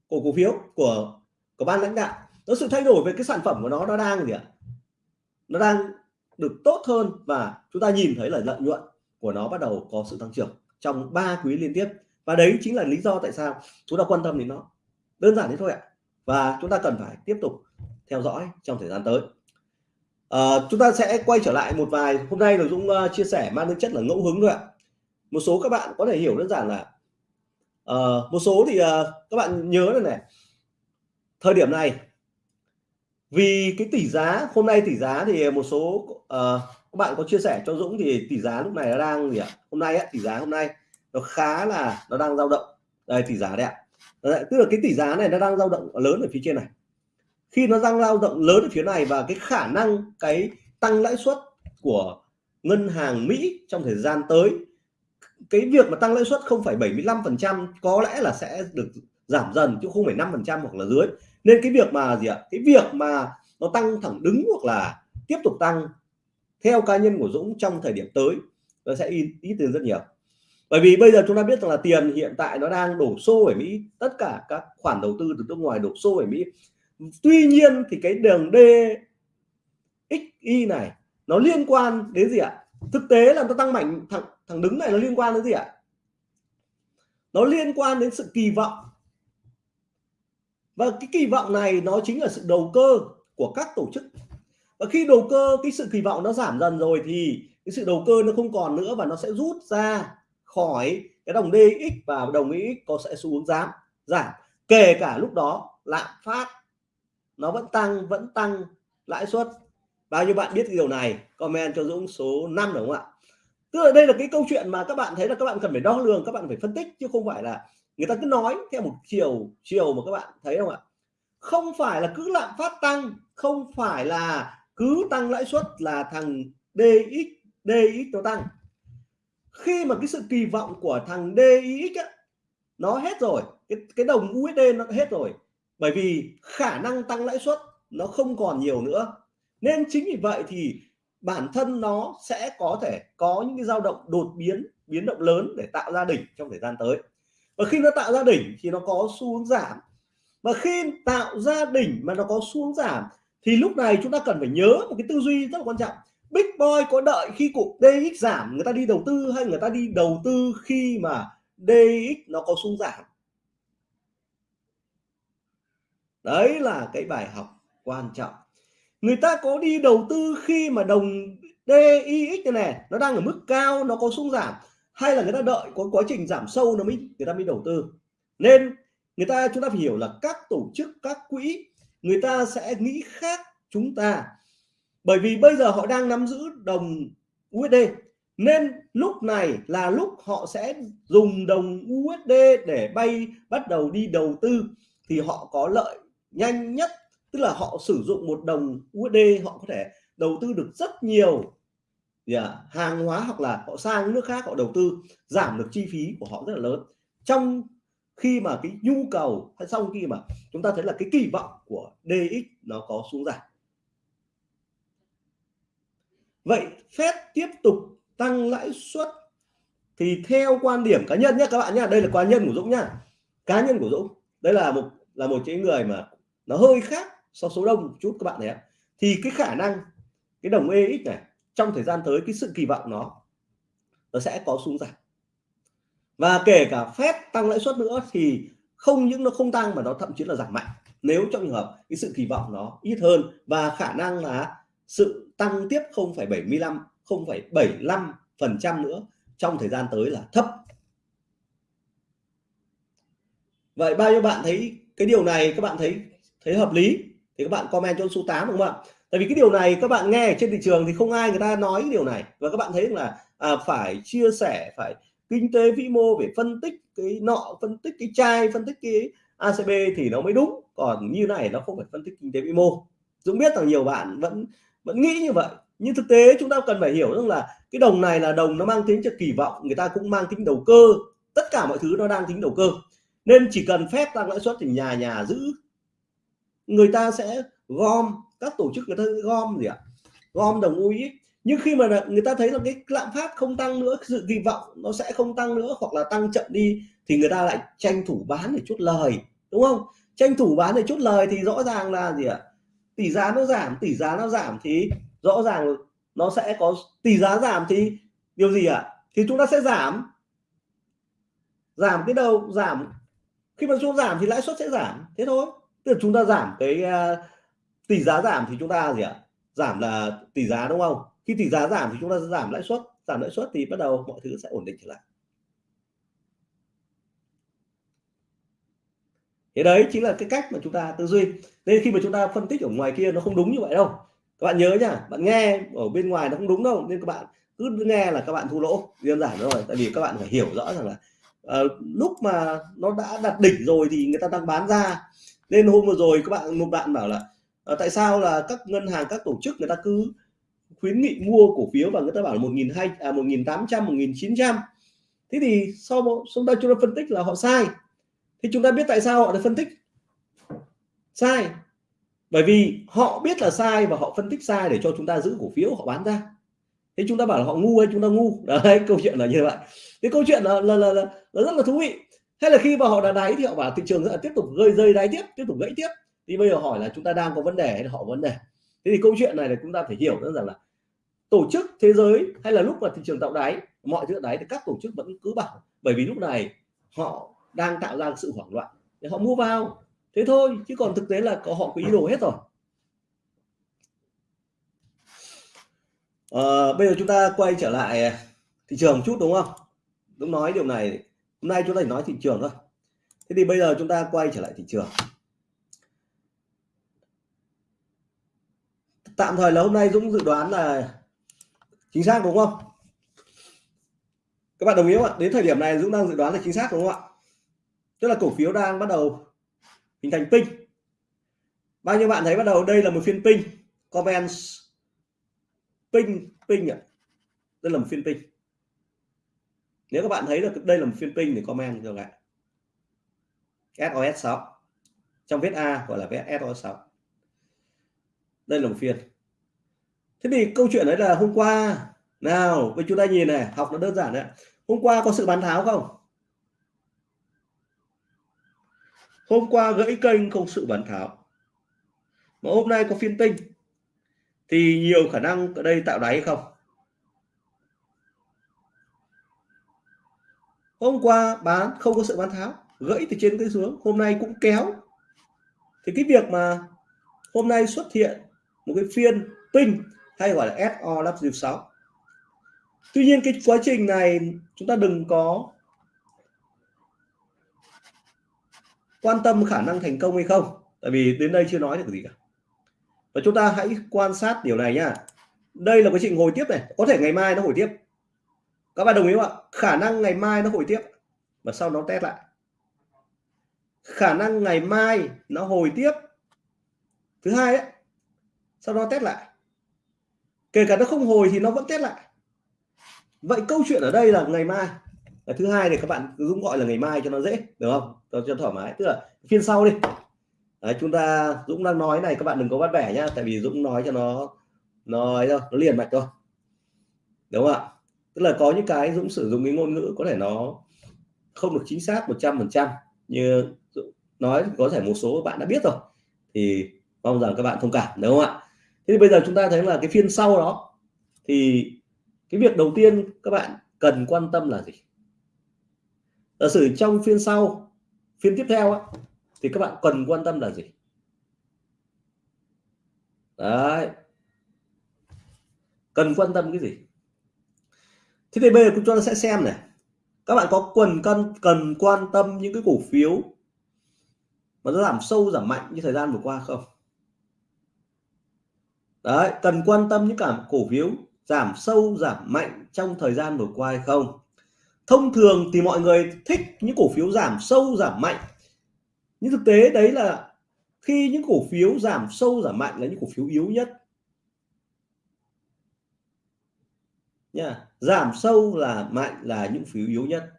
của cổ phiếu của của ban lãnh đạo nó sự thay đổi về cái sản phẩm của nó nó đang gì ạ? Nó đang được tốt hơn và chúng ta nhìn thấy là lợi nhuận của nó bắt đầu có sự tăng trưởng trong 3 quý liên tiếp. Và đấy chính là lý do tại sao chúng ta quan tâm đến nó. Đơn giản thế thôi ạ. Và chúng ta cần phải tiếp tục theo dõi trong thời gian tới. À, chúng ta sẽ quay trở lại một vài. Hôm nay là Dũng uh, chia sẻ mang tính chất là ngẫu hứng thôi ạ. Một số các bạn có thể hiểu đơn giản là uh, một số thì uh, các bạn nhớ này này. Thời điểm này vì cái tỷ giá hôm nay tỷ giá thì một số uh, các bạn có chia sẻ cho Dũng thì tỷ giá lúc này nó đang gì ạ? Hôm nay á, tỷ giá hôm nay nó khá là nó đang dao động. Đây tỷ giá đấy ạ. Tức là cái tỷ giá này nó đang dao động lớn ở phía trên này. Khi nó đang dao động lớn ở phía này và cái khả năng cái tăng lãi suất của ngân hàng Mỹ trong thời gian tới cái việc mà tăng lãi suất không phải 75 phần trăm có lẽ là sẽ được giảm dần chứ không phải 5 phần trăm hoặc là dưới nên cái việc mà gì ạ? Cái việc mà nó tăng thẳng đứng hoặc là tiếp tục tăng theo cá nhân của Dũng trong thời điểm tới nó sẽ ít, ít tiền rất nhiều. Bởi vì bây giờ chúng ta biết rằng là tiền hiện tại nó đang đổ xô ở Mỹ tất cả các khoản đầu tư từ nước ngoài đổ xô ở Mỹ. Tuy nhiên thì cái đường D XY này nó liên quan đến gì ạ? Thực tế là nó tăng mạnh thẳng thẳng đứng này nó liên quan đến gì ạ? Nó liên quan đến sự kỳ vọng và cái kỳ vọng này nó chính là sự đầu cơ của các tổ chức. Và khi đầu cơ, cái sự kỳ vọng nó giảm dần rồi thì cái sự đầu cơ nó không còn nữa và nó sẽ rút ra khỏi cái đồng DX và đồng DX có sẽ xu hướng giảm giảm. Kể cả lúc đó, lạm phát nó vẫn tăng vẫn tăng lãi suất. Bao nhiêu bạn biết điều này? Comment cho Dũng số 5 đúng không ạ? Tức là đây là cái câu chuyện mà các bạn thấy là các bạn cần phải đo lường, các bạn phải phân tích chứ không phải là người ta cứ nói theo một chiều chiều mà các bạn thấy không ạ? Không phải là cứ lạm phát tăng không phải là cứ tăng lãi suất là thằng DX DX nó tăng. Khi mà cái sự kỳ vọng của thằng DX á, nó hết rồi cái cái đồng USD nó hết rồi. Bởi vì khả năng tăng lãi suất nó không còn nhiều nữa. Nên chính vì vậy thì bản thân nó sẽ có thể có những cái dao động đột biến biến động lớn để tạo ra đỉnh trong thời gian tới và khi nó tạo ra đỉnh thì nó có xu hướng giảm. Và khi tạo ra đỉnh mà nó có xu hướng giảm thì lúc này chúng ta cần phải nhớ một cái tư duy rất là quan trọng. Big Boy có đợi khi cục DX giảm người ta đi đầu tư hay người ta đi đầu tư khi mà DX nó có xu giảm? Đấy là cái bài học quan trọng. Người ta có đi đầu tư khi mà đồng DIX này, này nó đang ở mức cao nó có xu giảm hay là người ta đợi có quá trình giảm sâu nó mới người ta mới đầu tư. Nên người ta, chúng ta phải hiểu là các tổ chức, các quỹ, người ta sẽ nghĩ khác chúng ta. Bởi vì bây giờ họ đang nắm giữ đồng USD nên lúc này là lúc họ sẽ dùng đồng USD để bay, bắt đầu đi đầu tư. Thì họ có lợi nhanh nhất, tức là họ sử dụng một đồng USD họ có thể đầu tư được rất nhiều yeah, à, hàng hóa hoặc là họ sang nước khác họ đầu tư giảm được chi phí của họ rất là lớn. Trong khi mà cái nhu cầu hay sau khi mà chúng ta thấy là cái kỳ vọng của DX nó có xuống giảm. Vậy Fed tiếp tục tăng lãi suất thì theo quan điểm cá nhân nhé các bạn nhé đây là cá nhân của Dũng nhá. Cá nhân của Dũng đây là một là một cái người mà nó hơi khác so số đông một chút các bạn thấy thì cái khả năng cái đồng EX này trong thời gian tới cái sự kỳ vọng nó nó sẽ có xuống giảm. Và kể cả phép tăng lãi suất nữa thì không những nó không tăng mà nó thậm chí là giảm mạnh. Nếu trong trường hợp cái sự kỳ vọng nó ít hơn và khả năng là sự tăng tiếp 0,75 0,75 phần trăm nữa trong thời gian tới là thấp. Vậy bao nhiêu bạn thấy cái điều này? Các bạn thấy thấy hợp lý? Thì các bạn comment cho số 8 đúng không ạ? Tại vì cái điều này các bạn nghe trên thị trường thì không ai người ta nói cái điều này. Và các bạn thấy là à, phải chia sẻ phải kinh tế vĩ mô phải phân tích cái nọ phân tích cái chai phân tích cái ACB thì nó mới đúng. Còn như này nó không phải phân tích kinh tế vĩ mô. Dũng biết rằng nhiều bạn vẫn vẫn nghĩ như vậy. Nhưng thực tế chúng ta cần phải hiểu rằng là cái đồng này là đồng nó mang tính cho kỳ vọng người ta cũng mang tính đầu cơ. Tất cả mọi thứ nó đang tính đầu cơ. Nên chỉ cần phép tăng lãi suất thì nhà nhà giữ. Người ta sẽ gom các tổ chức người ta gom gì ạ? Gom đồng UX nhưng khi mà người ta thấy là cái lạm phát không tăng nữa sự kỳ vọng nó sẽ không tăng nữa hoặc là tăng chậm đi thì người ta lại tranh thủ bán để chút lời đúng không? Tranh thủ bán để chút lời thì rõ ràng là gì ạ? Tỷ giá nó giảm tỷ giá nó giảm thì rõ ràng nó sẽ có tỷ giá giảm thì điều gì ạ? Thì chúng ta sẽ giảm. Giảm cái đầu giảm. Khi mà xuống giảm thì lãi suất sẽ giảm. Thế thôi. Tức là chúng ta giảm cái uh, tỷ giá giảm thì chúng ta gì ạ? Giảm là tỷ giá đúng không? Khi tỷ giá giảm thì chúng ta giảm lãi suất. Giảm lãi suất thì bắt đầu mọi thứ sẽ ổn định trở lại. Thế đấy chính là cái cách mà chúng ta tư duy. Nên khi mà chúng ta phân tích ở ngoài kia nó không đúng như vậy đâu. Các bạn nhớ nhá bạn nghe ở bên ngoài nó không đúng đâu. Nên các bạn cứ nghe là các bạn thu lỗ. Đơn giản rồi tại vì các bạn phải hiểu rõ rằng là uh, lúc mà nó đã đặt đỉnh rồi thì người ta đang bán ra. Nên hôm vừa rồi các bạn một bạn bảo là à, tại sao là các ngân hàng các tổ chức người ta cứ khuyến nghị mua cổ phiếu và người ta bảo là một nghìn hai à một nghìn tám trăm một nghìn chín trăm? Thế thì sau chúng ta chúng ta phân tích là họ sai. Thì chúng ta biết tại sao họ đã phân tích? Sai. Bởi vì họ biết là sai và họ phân tích sai để cho chúng ta giữ cổ phiếu họ bán ra. Thế chúng ta bảo là họ ngu hay chúng ta ngu? Đấy câu chuyện là như vậy. Cái câu chuyện là là, là, là, là rất là thú vị. Hay là khi mà họ đã đáy thì họ bảo thị trường sẽ tiếp tục rơi rơi đáy tiếp tiếp tục gãy tiếp thì bây giờ hỏi là chúng ta đang có vấn đề hay là họ vấn đề? Thế thì câu chuyện này là chúng ta phải hiểu rằng là tổ chức thế giới hay là lúc mà thị trường tạo đáy mọi thứ đáy thì các tổ chức vẫn cứ bảo bởi vì lúc này họ đang tạo ra sự hoảng loạn để họ mua vào. Thế thôi chứ còn thực tế là có họ có ý đồ hết rồi. À, bây giờ chúng ta quay trở lại à, thị trường một chút đúng không? Đúng nói điều này hôm nay chúng ta chỉ nói thị trường thôi. Thế thì bây giờ chúng ta quay trở lại thị trường. Tạm thời là hôm nay Dũng dự đoán là chính xác đúng không? Các bạn đồng ý không ạ? Đến thời điểm này Dũng đang dự đoán là chính xác đúng không ạ? Tức là cổ phiếu đang bắt đầu hình thành pin bao nhiêu bạn thấy bắt đầu đây là một phiên pin comments. Pin pin ạ. Đây là một phiên pin nếu các bạn thấy được đây là một phiên pin thì comment cho lại SOS 6 trong viết A gọi là viết SOS 6 đây là một phiên thế thì câu chuyện đấy là hôm qua, nào với chúng ta nhìn này, học nó đơn giản đấy. Hôm qua có sự bán tháo không? Hôm qua gãy kênh không sự bán tháo. Mà hôm nay có phiên tinh. Thì nhiều khả năng ở đây tạo đáy không? Hôm qua bán không có sự bán tháo, gãy từ trên tới xuống, hôm nay cũng kéo. Thì cái việc mà hôm nay xuất hiện một cái phiên tinh hay gọi là SOW6 tuy nhiên cái quá trình này chúng ta đừng có quan tâm khả năng thành công hay không, tại vì đến đây chưa nói được gì cả. Và chúng ta hãy quan sát điều này nhá đây là quá trình hồi tiếp này, có thể ngày mai nó hồi tiếp. Các bạn đồng ý không ạ? Khả năng ngày mai nó hồi tiếp và sau nó test lại. Khả năng ngày mai nó hồi tiếp. Thứ hai ấy, sau đó test lại kể cả nó không hồi thì nó vẫn test lại. Vậy câu chuyện ở đây là ngày mai. Là thứ hai thì các bạn cứ Dũng gọi là ngày mai cho nó dễ được không? Cho, cho thoải mái. Tức là phiên sau đi. Đấy, chúng ta Dũng đang nói này các bạn đừng có bắt bẻ nhá. Tại vì Dũng nói cho nó nói đâu nó liền mạch thôi. Đúng không ạ? Tức là có những cái Dũng sử dụng cái ngôn ngữ có thể nó không được chính xác 100 phần trăm. Như nói có thể một số bạn đã biết rồi. Thì mong rằng các bạn thông cảm đúng không ạ? Thế thì bây giờ chúng ta thấy là cái phiên sau đó thì cái việc đầu tiên các bạn cần quan tâm là gì? Giả sử trong phiên sau phiên tiếp theo á, thì các bạn cần quan tâm là gì? Đấy. Cần quan tâm cái gì? Thế thì bây giờ chúng ta sẽ xem này. Các bạn có quần cân cần quan tâm những cái cổ phiếu mà nó giảm sâu giảm mạnh như thời gian vừa qua không? Đấy, cần quan tâm những cảm cổ phiếu giảm sâu, giảm mạnh trong thời gian vừa qua hay không? Thông thường thì mọi người thích những cổ phiếu giảm sâu, giảm mạnh. Nhưng thực tế đấy là khi những cổ phiếu giảm sâu, giảm mạnh là những cổ phiếu yếu nhất. Nha, giảm sâu là mạnh là những phiếu yếu nhất.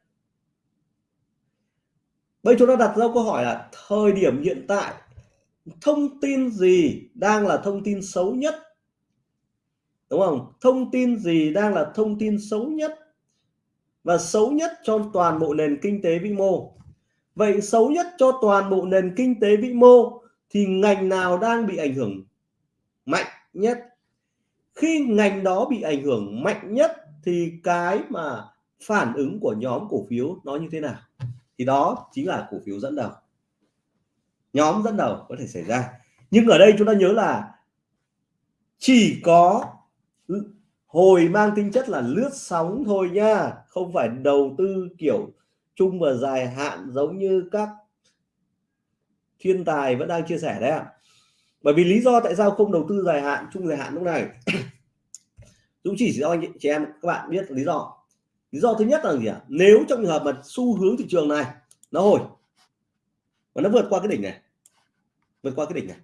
Bây chúng ta đặt ra câu hỏi là thời điểm hiện tại thông tin gì đang là thông tin xấu nhất? Đúng không? Thông tin gì đang là thông tin xấu nhất? Và xấu nhất cho toàn bộ nền kinh tế vĩ mô. Vậy xấu nhất cho toàn bộ nền kinh tế vĩ mô thì ngành nào đang bị ảnh hưởng mạnh nhất? Khi ngành đó bị ảnh hưởng mạnh nhất thì cái mà phản ứng của nhóm cổ phiếu nó như thế nào? Thì đó chính là cổ phiếu dẫn đầu nhóm dẫn đầu có thể xảy ra. Nhưng ở đây chúng ta nhớ là chỉ có hồi mang tính chất là lướt sóng thôi nha, không phải đầu tư kiểu chung và dài hạn giống như các thiên tài vẫn đang chia sẻ đấy ạ. Bởi vì lý do tại sao không đầu tư dài hạn, chung dài hạn lúc này? Dũng chỉ cho anh, chị em, các bạn biết lý do. Lý do thứ nhất là gì ạ? Nếu trong trường hợp mà xu hướng thị trường này nó hồi và nó vượt qua cái đỉnh này vượt qua cái đỉnh này.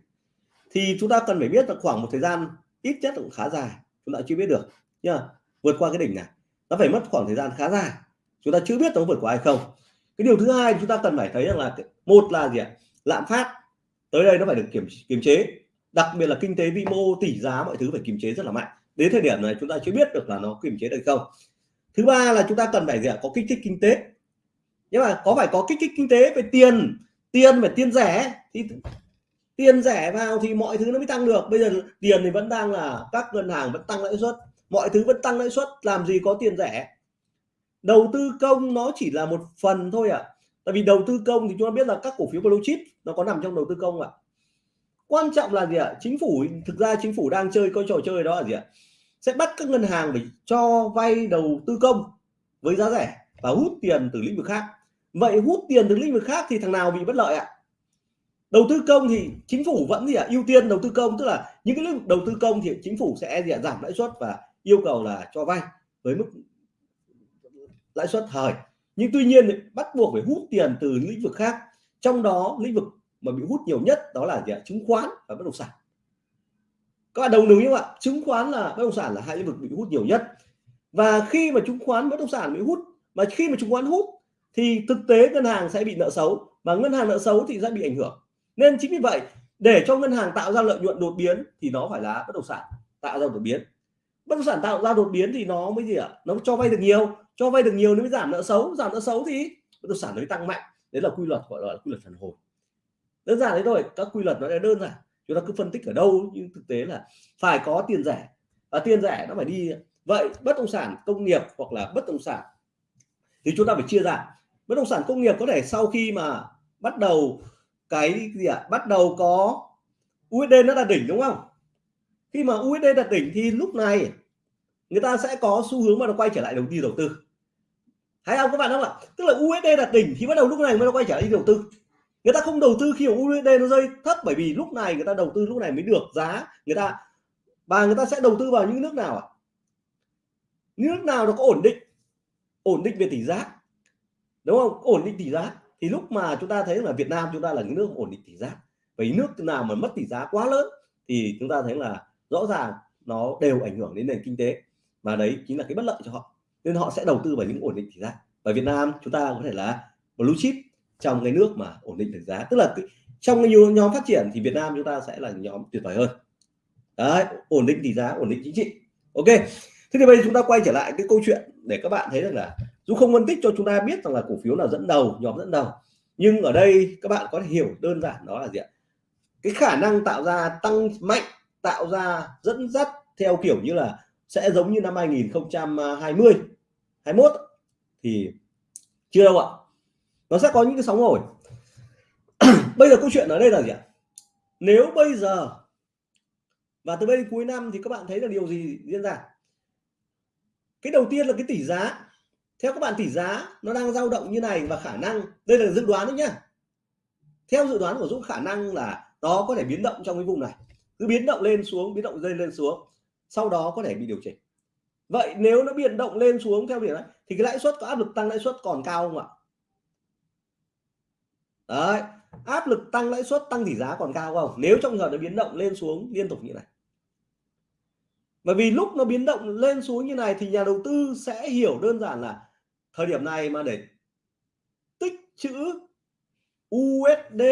Thì chúng ta cần phải biết là khoảng một thời gian ít nhất cũng khá dài, chúng ta chưa biết được, nhá. Vượt qua cái đỉnh này, nó phải mất khoảng thời gian khá dài, chúng ta chưa biết nó vượt qua hay không. Cái điều thứ hai chúng ta cần phải thấy rằng là một là gì ạ? Lạm phát, tới đây nó phải được kiểm, kiềm chế. Đặc biệt là kinh tế vĩ mô, tỷ giá, mọi thứ phải kiềm chế rất là mạnh. Đến thời điểm này chúng ta chưa biết được là nó kiềm chế được không. Thứ ba là chúng ta cần phải gì ạ? Có kích thích kinh tế. Nhưng mà có phải có kích thích kinh tế về tiền tiền phải tiền rẻ, thì tiền rẻ vào thì mọi thứ nó mới tăng được bây giờ tiền thì vẫn đang là, các ngân hàng vẫn tăng lãi suất mọi thứ vẫn tăng lãi suất, làm gì có tiền rẻ đầu tư công nó chỉ là một phần thôi ạ à. tại vì đầu tư công thì chúng ta biết là các cổ phiếu blue chip nó có nằm trong đầu tư công ạ à. quan trọng là gì ạ à? chính phủ, thực ra chính phủ đang chơi coi trò chơi đó là gì ạ à? sẽ bắt các ngân hàng phải cho vay đầu tư công với giá rẻ và hút tiền từ lĩnh vực khác vậy hút tiền từ lĩnh vực khác thì thằng nào bị bất lợi ạ à? Đầu tư công thì chính phủ vẫn gì ạ? À? ưu tiên đầu tư công, tức là những cái lĩnh đầu tư công thì chính phủ sẽ gì à? giảm lãi suất và yêu cầu là cho vay với mức lãi suất thời. Nhưng tuy nhiên bắt buộc phải hút tiền từ lĩnh vực khác. Trong đó, lĩnh vực mà bị hút nhiều nhất đó là gì ạ? chứng khoán và bất động sản. Các bạn đồng ý không ạ? Chứng khoán là, bất động sản là hai lĩnh vực bị hút nhiều nhất. Và khi mà chứng khoán, bất động sản bị hút, mà khi mà chứng khoán hút thì thực tế ngân hàng sẽ bị nợ xấu. Và ngân hàng nợ xấu thì sẽ bị ảnh hưởng nên chính vì vậy, để cho ngân hàng tạo ra lợi nhuận đột biến thì nó phải là bất động sản tạo ra đột biến. Bất động sản tạo ra đột biến thì nó mới gì ạ? Nó cho vay được nhiều, cho vay được nhiều nó mới giảm nợ xấu. Giảm nợ xấu thì bất động sản nó mới tăng mạnh. Đấy là quy luật, gọi là quy luật phản hồi. Đơn giản đấy thôi, các quy luật nó đơn giản. Chúng ta cứ phân tích ở đâu, nhưng thực tế là phải có tiền rẻ. Và tiền rẻ nó phải đi. Vậy bất động sản công nghiệp hoặc là bất động sản thì chúng ta phải chia ra. Bất động sản công nghiệp có thể sau khi mà bắt đầu cái gì ạ? À? bắt đầu có USD nó là đỉnh đúng không? Khi mà USD đạt đỉnh thì lúc này người ta sẽ có xu hướng mà nó quay trở lại đầu tư đầu tư. Thấy không? Các bạn không ạ tức là USD đạt đỉnh thì bắt đầu lúc này mới nó quay trở lại đi đầu tư. Người ta không đầu tư khi USD nó rơi thấp, bởi vì lúc này người ta đầu tư lúc này mới được giá người ta, và người ta sẽ đầu tư vào những nước nào ạ? Nước nào nó có ổn định? Ổn định về tỷ giá. Đúng không? Ổn định tỷ giá thì lúc mà chúng ta thấy là Việt Nam chúng ta là những nước ổn định tỷ giá vậy nước nào mà mất tỷ giá quá lớn thì chúng ta thấy là rõ ràng nó đều ảnh hưởng đến nền kinh tế. Và đấy chính là cái bất lợi cho họ. Nên họ sẽ đầu tư vào những ổn định tỷ giá. Và Việt Nam chúng ta có thể là blue chip trong cái nước mà ổn định tỷ giá. Tức là trong cái nhóm phát triển thì Việt Nam chúng ta sẽ là nhóm tuyệt vời hơn. Đấy, ổn định tỷ giá, ổn định chính trị. Ok, thế thì bây giờ chúng ta quay trở lại cái câu chuyện để các bạn thấy rằng là dù không phân tích cho chúng ta biết rằng là cổ phiếu nào dẫn đầu, nhóm dẫn đầu, nhưng ở đây các bạn có thể hiểu đơn giản đó là gì ạ? Cái khả năng tạo ra tăng mạnh, tạo ra dẫn dắt theo kiểu như là sẽ giống như năm 2020 21 thì chưa đâu ạ. Nó sẽ có những cái sóng hồi. Bây giờ câu chuyện ở đây là gì ạ? Nếu bây giờ, và từ đây cuối năm thì các bạn thấy là điều gì diễn ra? Cái đầu tiên là cái tỷ giá theo các bạn tỷ giá, nó đang dao động như này và khả năng, đây là dự đoán đấy nhá. Theo dự đoán của Dũng, khả năng là nó có thể biến động trong cái vùng này. Cứ biến động lên xuống, biến động lên lên xuống, sau đó có thể bị điều chỉnh. Vậy nếu nó biến động lên xuống theo điểm này, thì cái lãi suất, có áp lực tăng lãi suất còn cao không ạ? Đấy, áp lực tăng lãi suất, tăng tỷ giá còn cao không? Nếu trong giờ nó biến động lên xuống liên tục như này. Bởi vì lúc nó biến động lên xuống như này thì nhà đầu tư sẽ hiểu đơn giản là thời điểm này mà để tích chữ USD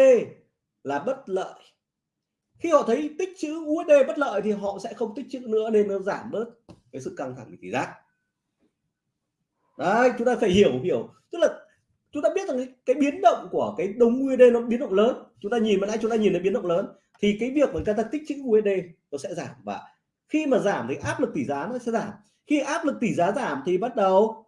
là bất lợi. Khi họ thấy tích chữ USD bất lợi thì họ sẽ không tích chữ nữa nên nó giảm bớt cái sự căng thẳng về tỷ giá. Đấy chúng ta phải hiểu hiểu. Tức là chúng ta biết rằng cái, cái biến động của cái đồng USD nó biến động lớn. Chúng ta nhìn mà nãy chúng ta nhìn thấy biến động lớn thì cái việc mà người ta tích chữ USD nó sẽ giảm. Và khi mà giảm thì áp lực tỷ giá nó sẽ giảm. Khi áp lực tỷ giá giảm thì bắt đầu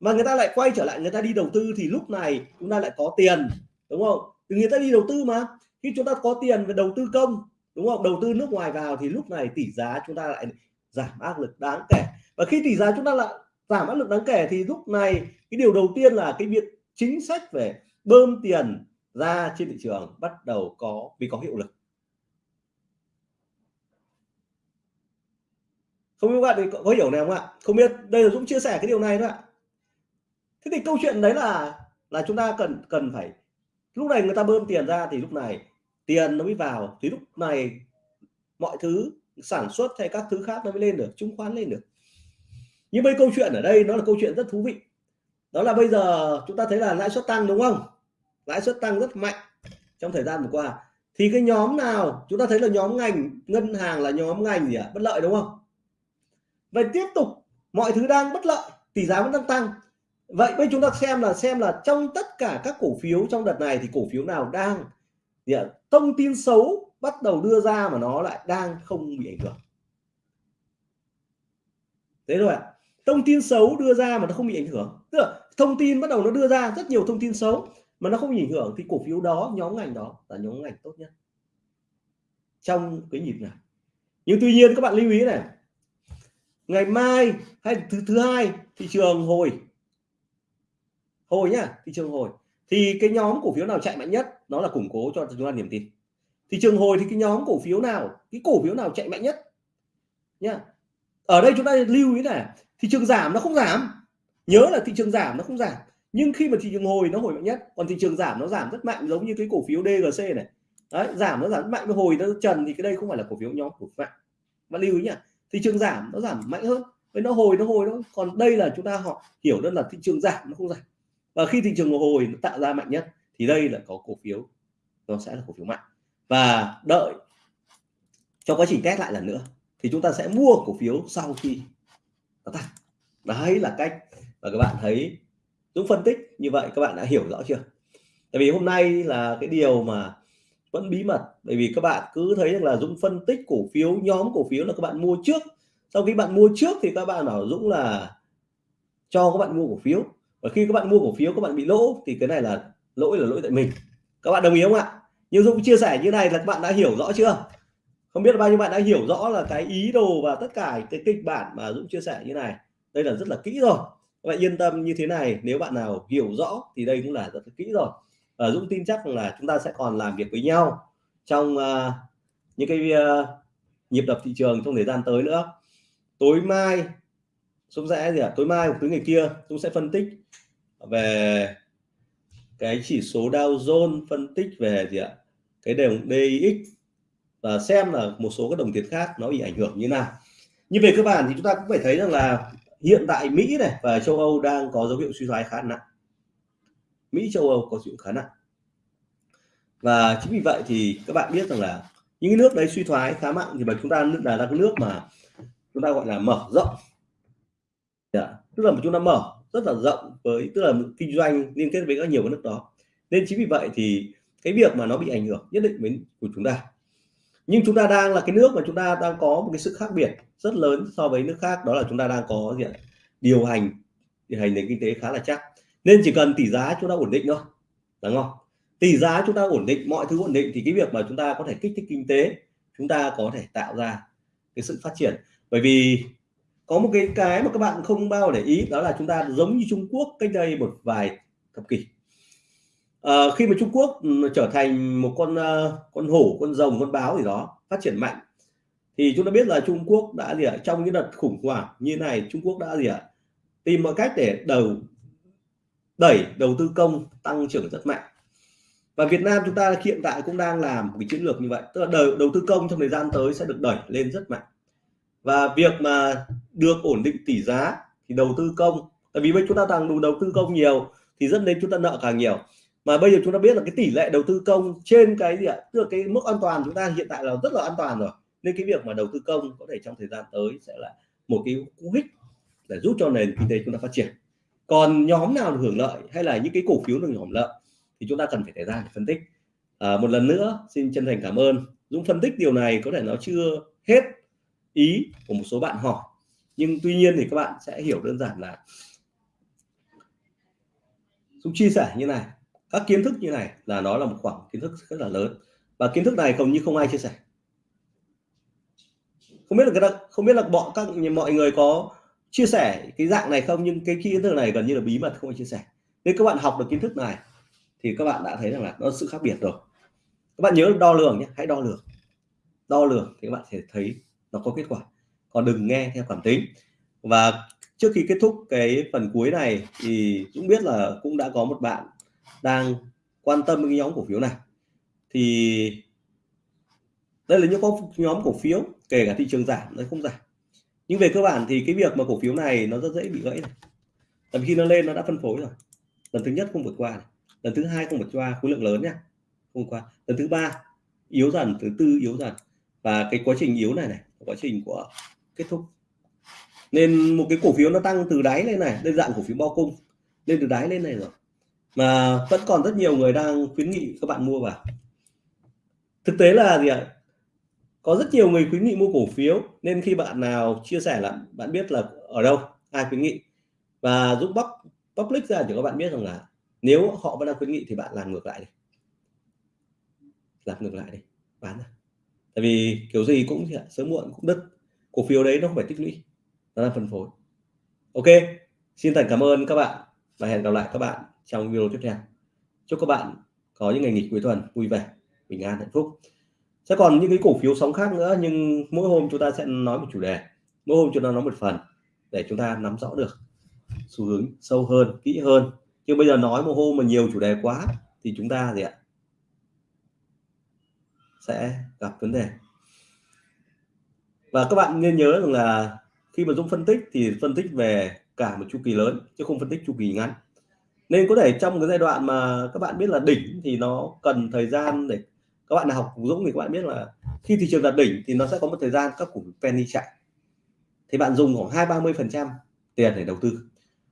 mà người ta lại quay trở lại, người ta đi đầu tư thì lúc này chúng ta lại có tiền, đúng không? Thì người ta đi đầu tư mà. Khi chúng ta có tiền về đầu tư công, đúng không? Đầu tư nước ngoài vào thì lúc này tỷ giá chúng ta lại giảm áp lực đáng kể. Và khi tỷ giá chúng ta lại giảm áp lực đáng kể thì lúc này cái điều đầu tiên là cái việc chính sách về bơm tiền ra trên thị trường bắt đầu có, vì có hiệu lực. Không biết các bạn có hiểu này không ạ? Không biết. Đây là Dũng chia sẻ cái điều này thôi ạ thế thì câu chuyện đấy là là chúng ta cần cần phải, lúc này người ta bơm tiền ra thì lúc này tiền nó mới vào, thì lúc này mọi thứ sản xuất hay các thứ khác nó mới lên được, chứng khoán lên được. Nhưng bây câu chuyện ở đây nó là câu chuyện rất thú vị. Đó là bây giờ chúng ta thấy là lãi suất tăng đúng không? Lãi suất tăng rất mạnh trong thời gian vừa qua. Thì cái nhóm nào, chúng ta thấy là nhóm ngành, ngân hàng là nhóm ngành gì ạ? À? bất lợi đúng không? Vậy tiếp tục, mọi thứ đang bất lợi tỷ giá vẫn đang tăng vậy bây chúng ta xem là xem là trong tất cả các cổ phiếu trong đợt này thì cổ phiếu nào đang gì thông tin xấu bắt đầu đưa ra mà nó lại đang không bị ảnh hưởng. Thế rồi ạ. Thông tin xấu đưa ra mà nó không bị ảnh hưởng. Tức là thông tin bắt đầu nó đưa ra, rất nhiều thông tin xấu mà nó không bị ảnh hưởng thì cổ phiếu đó, nhóm ngành đó là nhóm ngành tốt nhất. Trong cái nhịp này. Nhưng tuy nhiên các bạn lưu ý này. Ngày mai hay thứ thứ hai, thị trường hồi hồi nhá, thị trường hồi. Thì cái nhóm cổ phiếu nào chạy mạnh nhất? Nó là củng cố cho chúng ta niềm tin. Thị trường hồi thì cái nhóm cổ phiếu nào, cái cổ phiếu nào chạy mạnh nhất? Nhá. Ở đây chúng ta lưu ý này, thị trường giảm nó không giảm. Nhớ là thị trường giảm nó không giảm. Nhưng khi mà thị trường hồi nó hồi mạnh nhất, còn thị trường giảm nó giảm rất mạnh, giống như cái cổ phiếu DGC này. Đấy, giảm nó giảm rất mạnh. Hồi nó trần thì cái đây không phải là cổ phiếu nhóm cổ mạnh và lưu ý nhá, thị trường giảm nó giảm mạnh hơn. Với nó hồi nó hồi nó còn đây là chúng ta họ hiểu đơn là thị trường giảm nó không giảm và khi thị trường hồi nó tạo ra mạnh nhất, thì đây là có cổ phiếu. Nó sẽ là cổ phiếu mạnh. Và đợi trong quá trình test lại lần nữa, thì chúng ta sẽ mua cổ phiếu sau khi nó tăng đấy là cách và các bạn thấy Dũng phân tích như vậy, các bạn đã hiểu rõ chưa? Tại vì hôm nay là cái điều mà vẫn bí mật, bởi vì các bạn cứ thấy rằng là Dũng phân tích cổ phiếu, nhóm cổ phiếu là các bạn mua trước. Sau khi bạn mua trước thì các bạn bảo Dũng là cho các bạn mua cổ phiếu và khi các bạn mua cổ phiếu các bạn bị lỗ thì cái này là lỗi là lỗi tại mình. Các bạn đồng ý không ạ? Nhưng Dũng chia sẻ như này là các bạn đã hiểu rõ chưa? Không biết là bao nhiêu bạn đã hiểu rõ là cái ý đồ và tất cả cái kịch bản mà Dũng chia sẻ như này. Đây là rất là kỹ rồi. Các bạn yên tâm như thế này nếu bạn nào hiểu rõ thì đây cũng là rất là kỹ rồi. Và Dũng tin chắc là chúng ta sẽ còn làm việc với nhau trong uh, những cái uh, nhịp đập thị trường trong thời gian tới nữa. Tối mai Dũng sẽ gì ạ? Tối mai hoặc thứ ngày kia, Dũng sẽ phân tích về cái chỉ số Dow Jones, phân tích về gì ạ? Cái đồng DX và xem là một số các đồng tiền khác nó bị ảnh hưởng như nào. Như về cơ bản thì chúng ta cũng phải thấy rằng là hiện tại Mỹ này và châu Âu đang có dấu hiệu suy thoái khá nặng. Mỹ, châu Âu có dấu hiệu khá nặng. Và chính vì vậy thì các bạn biết rằng là những cái nước đấy suy thoái khá mạnh thì mà chúng ta là các nước mà chúng ta gọi là mở rộng yeah. tức là chúng ta mở, rất là rộng với, tức là kinh doanh liên kết với các nhiều nước đó. Nên chính vì vậy thì cái việc mà nó bị ảnh hưởng nhất định với của chúng ta. Nhưng chúng ta đang là cái nước mà chúng ta đang có một cái sự khác biệt rất lớn so với nước khác, đó là chúng ta đang có gì điều hành điều hành nền kinh tế khá là chắc. Nên chỉ cần tỷ giá chúng ta ổn định thôi. Đúng không? Tỷ giá chúng ta ổn định, mọi thứ ổn định thì cái việc mà chúng ta có thể kích thích kinh tế, chúng ta có thể tạo ra cái sự phát triển. Bởi vì có một cái cái mà các bạn không bao để ý đó là chúng ta giống như Trung Quốc cách đây một vài thập kỷ. À, khi mà Trung Quốc ừ, trở thành một con ờ, con hổ con rồng con báo gì đó phát triển mạnh thì chúng ta biết là Trung Quốc đã gì ạ trong những đợt khủng hoảng như này Trung Quốc đã gì ạ tìm mọi cách để đầu đẩy đầu tư công tăng trưởng rất mạnh. Và Việt Nam chúng ta hiện tại cũng đang làm một cái chiến lược như vậy tức là đầu, đầu tư công trong thời gian tới sẽ được đẩy lên rất mạnh và việc mà được ổn định tỷ giá thì đầu tư công tại vì bây chúng ta đang đủ đầu tư công nhiều thì dẫn đến chúng ta nợ càng nhiều. Mà bây giờ chúng ta biết là cái tỷ lệ đầu tư công trên cái gì ạ? Tức là cái mức an toàn chúng ta hiện tại là rất là an toàn rồi. Nên cái việc mà đầu tư công có thể trong thời gian tới sẽ là một cái cú hích để giúp cho nền kinh tế chúng ta phát triển. Còn nhóm nào được hưởng lợi hay là những cái cổ phiếu được hưởng lợi thì chúng ta cần phải thời gian để phân tích. À, một lần nữa xin chân thành cảm ơn. Dũng phân tích điều này có thể nó chưa hết ý của một số bạn hỏi. Nhưng tuy nhiên thì các bạn sẽ hiểu đơn giản là Dũng chia sẻ như này, các kiến thức như này là nó là một khoảng kiến thức rất là lớn. Và kiến thức này không như không ai chia sẻ. Không biết là cái không biết là bọn các, mọi người có chia sẻ cái dạng này không? Nhưng cái kiến thức này gần như là bí mật, không ai chia sẻ. Nên các bạn học được kiến thức này thì các bạn đã thấy rằng là nó sự khác biệt rồi. Các bạn nhớ đo lường nhé, hãy đo lường. Đo lường thì các bạn sẽ thấy nó có kết quả. Còn đừng nghe theo cảm tính. Và trước khi kết thúc cái phần cuối này thì cũng biết là cũng đã có một bạn đang quan tâm cái nhóm cổ phiếu này. Thì đây là những nhóm cổ phiếu, kể cả thị trường giảm, nó không giảm. Nhưng về cơ bản thì cái việc mà cổ phiếu này nó rất dễ bị gãy này. Tầm khi nó lên, nó đã phân phối rồi. Lần thứ nhất không vượt qua này. lần thứ hai không vượt qua, khối lượng lớn nhá không qua. Lần thứ ba, yếu dần. Thứ tư, yếu dần. Và cái quá trình yếu này này quá trình của kết thúc. Nên một cái cổ phiếu nó tăng từ đáy lên này, lên dạng cổ phiếu bao cung, lên từ đáy lên này rồi. Mà vẫn còn rất nhiều người đang khuyến nghị các bạn mua vào. Thực tế là gì ạ? Có rất nhiều người khuyến nghị mua cổ phiếu, nên khi bạn nào chia sẻ là bạn biết là ở đâu, ai khuyến nghị. Và giúp bóc, public ra để các bạn biết rằng là nếu họ vẫn đang khuyến nghị thì bạn làm ngược lại đi. Làm ngược lại đi, bán ra tại vì kiểu gì cũng sớm muộn cũng đứt. Cổ phiếu đấy nó không phải tích lũy, nó là phân phối. Ok, xin thành cảm ơn các bạn và hẹn gặp lại các bạn trong video tiếp theo. Chúc các bạn có những ngày nghỉ cuối tuần vui vẻ, bình an, hạnh phúc. Sẽ còn những cái cổ phiếu sóng khác nữa, nhưng mỗi hôm chúng ta sẽ nói một chủ đề. Mỗi hôm chúng ta nói một phần để chúng ta nắm rõ được xu hướng sâu hơn, kỹ hơn. Chứ bây giờ nói một hôm mà nhiều chủ đề quá thì chúng ta gì ạ sẽ gặp vấn đề. Và các bạn nên nhớ rằng là khi mà Dũng phân tích thì phân tích về cả một chu kỳ lớn chứ không phân tích chu kỳ ngắn. Nên có thể trong cái giai đoạn mà các bạn biết là đỉnh thì nó cần thời gian để các bạn nào học Dũng thì các bạn biết là khi thị trường đạt đỉnh thì nó sẽ có một thời gian các cổ phiếu penny chạy. Thì bạn dùng khoảng hai, ba mươi phần trăm tiền để đầu tư.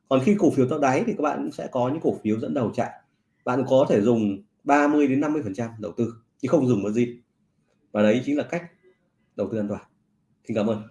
Còn khi cổ phiếu tạo đáy thì các bạn sẽ có những cổ phiếu dẫn đầu chạy. Bạn có thể dùng 30 đến 50 phần trăm đầu tư, chứ không dùng một gì và đấy chính là cách đầu tư an toàn. Xin cảm ơn.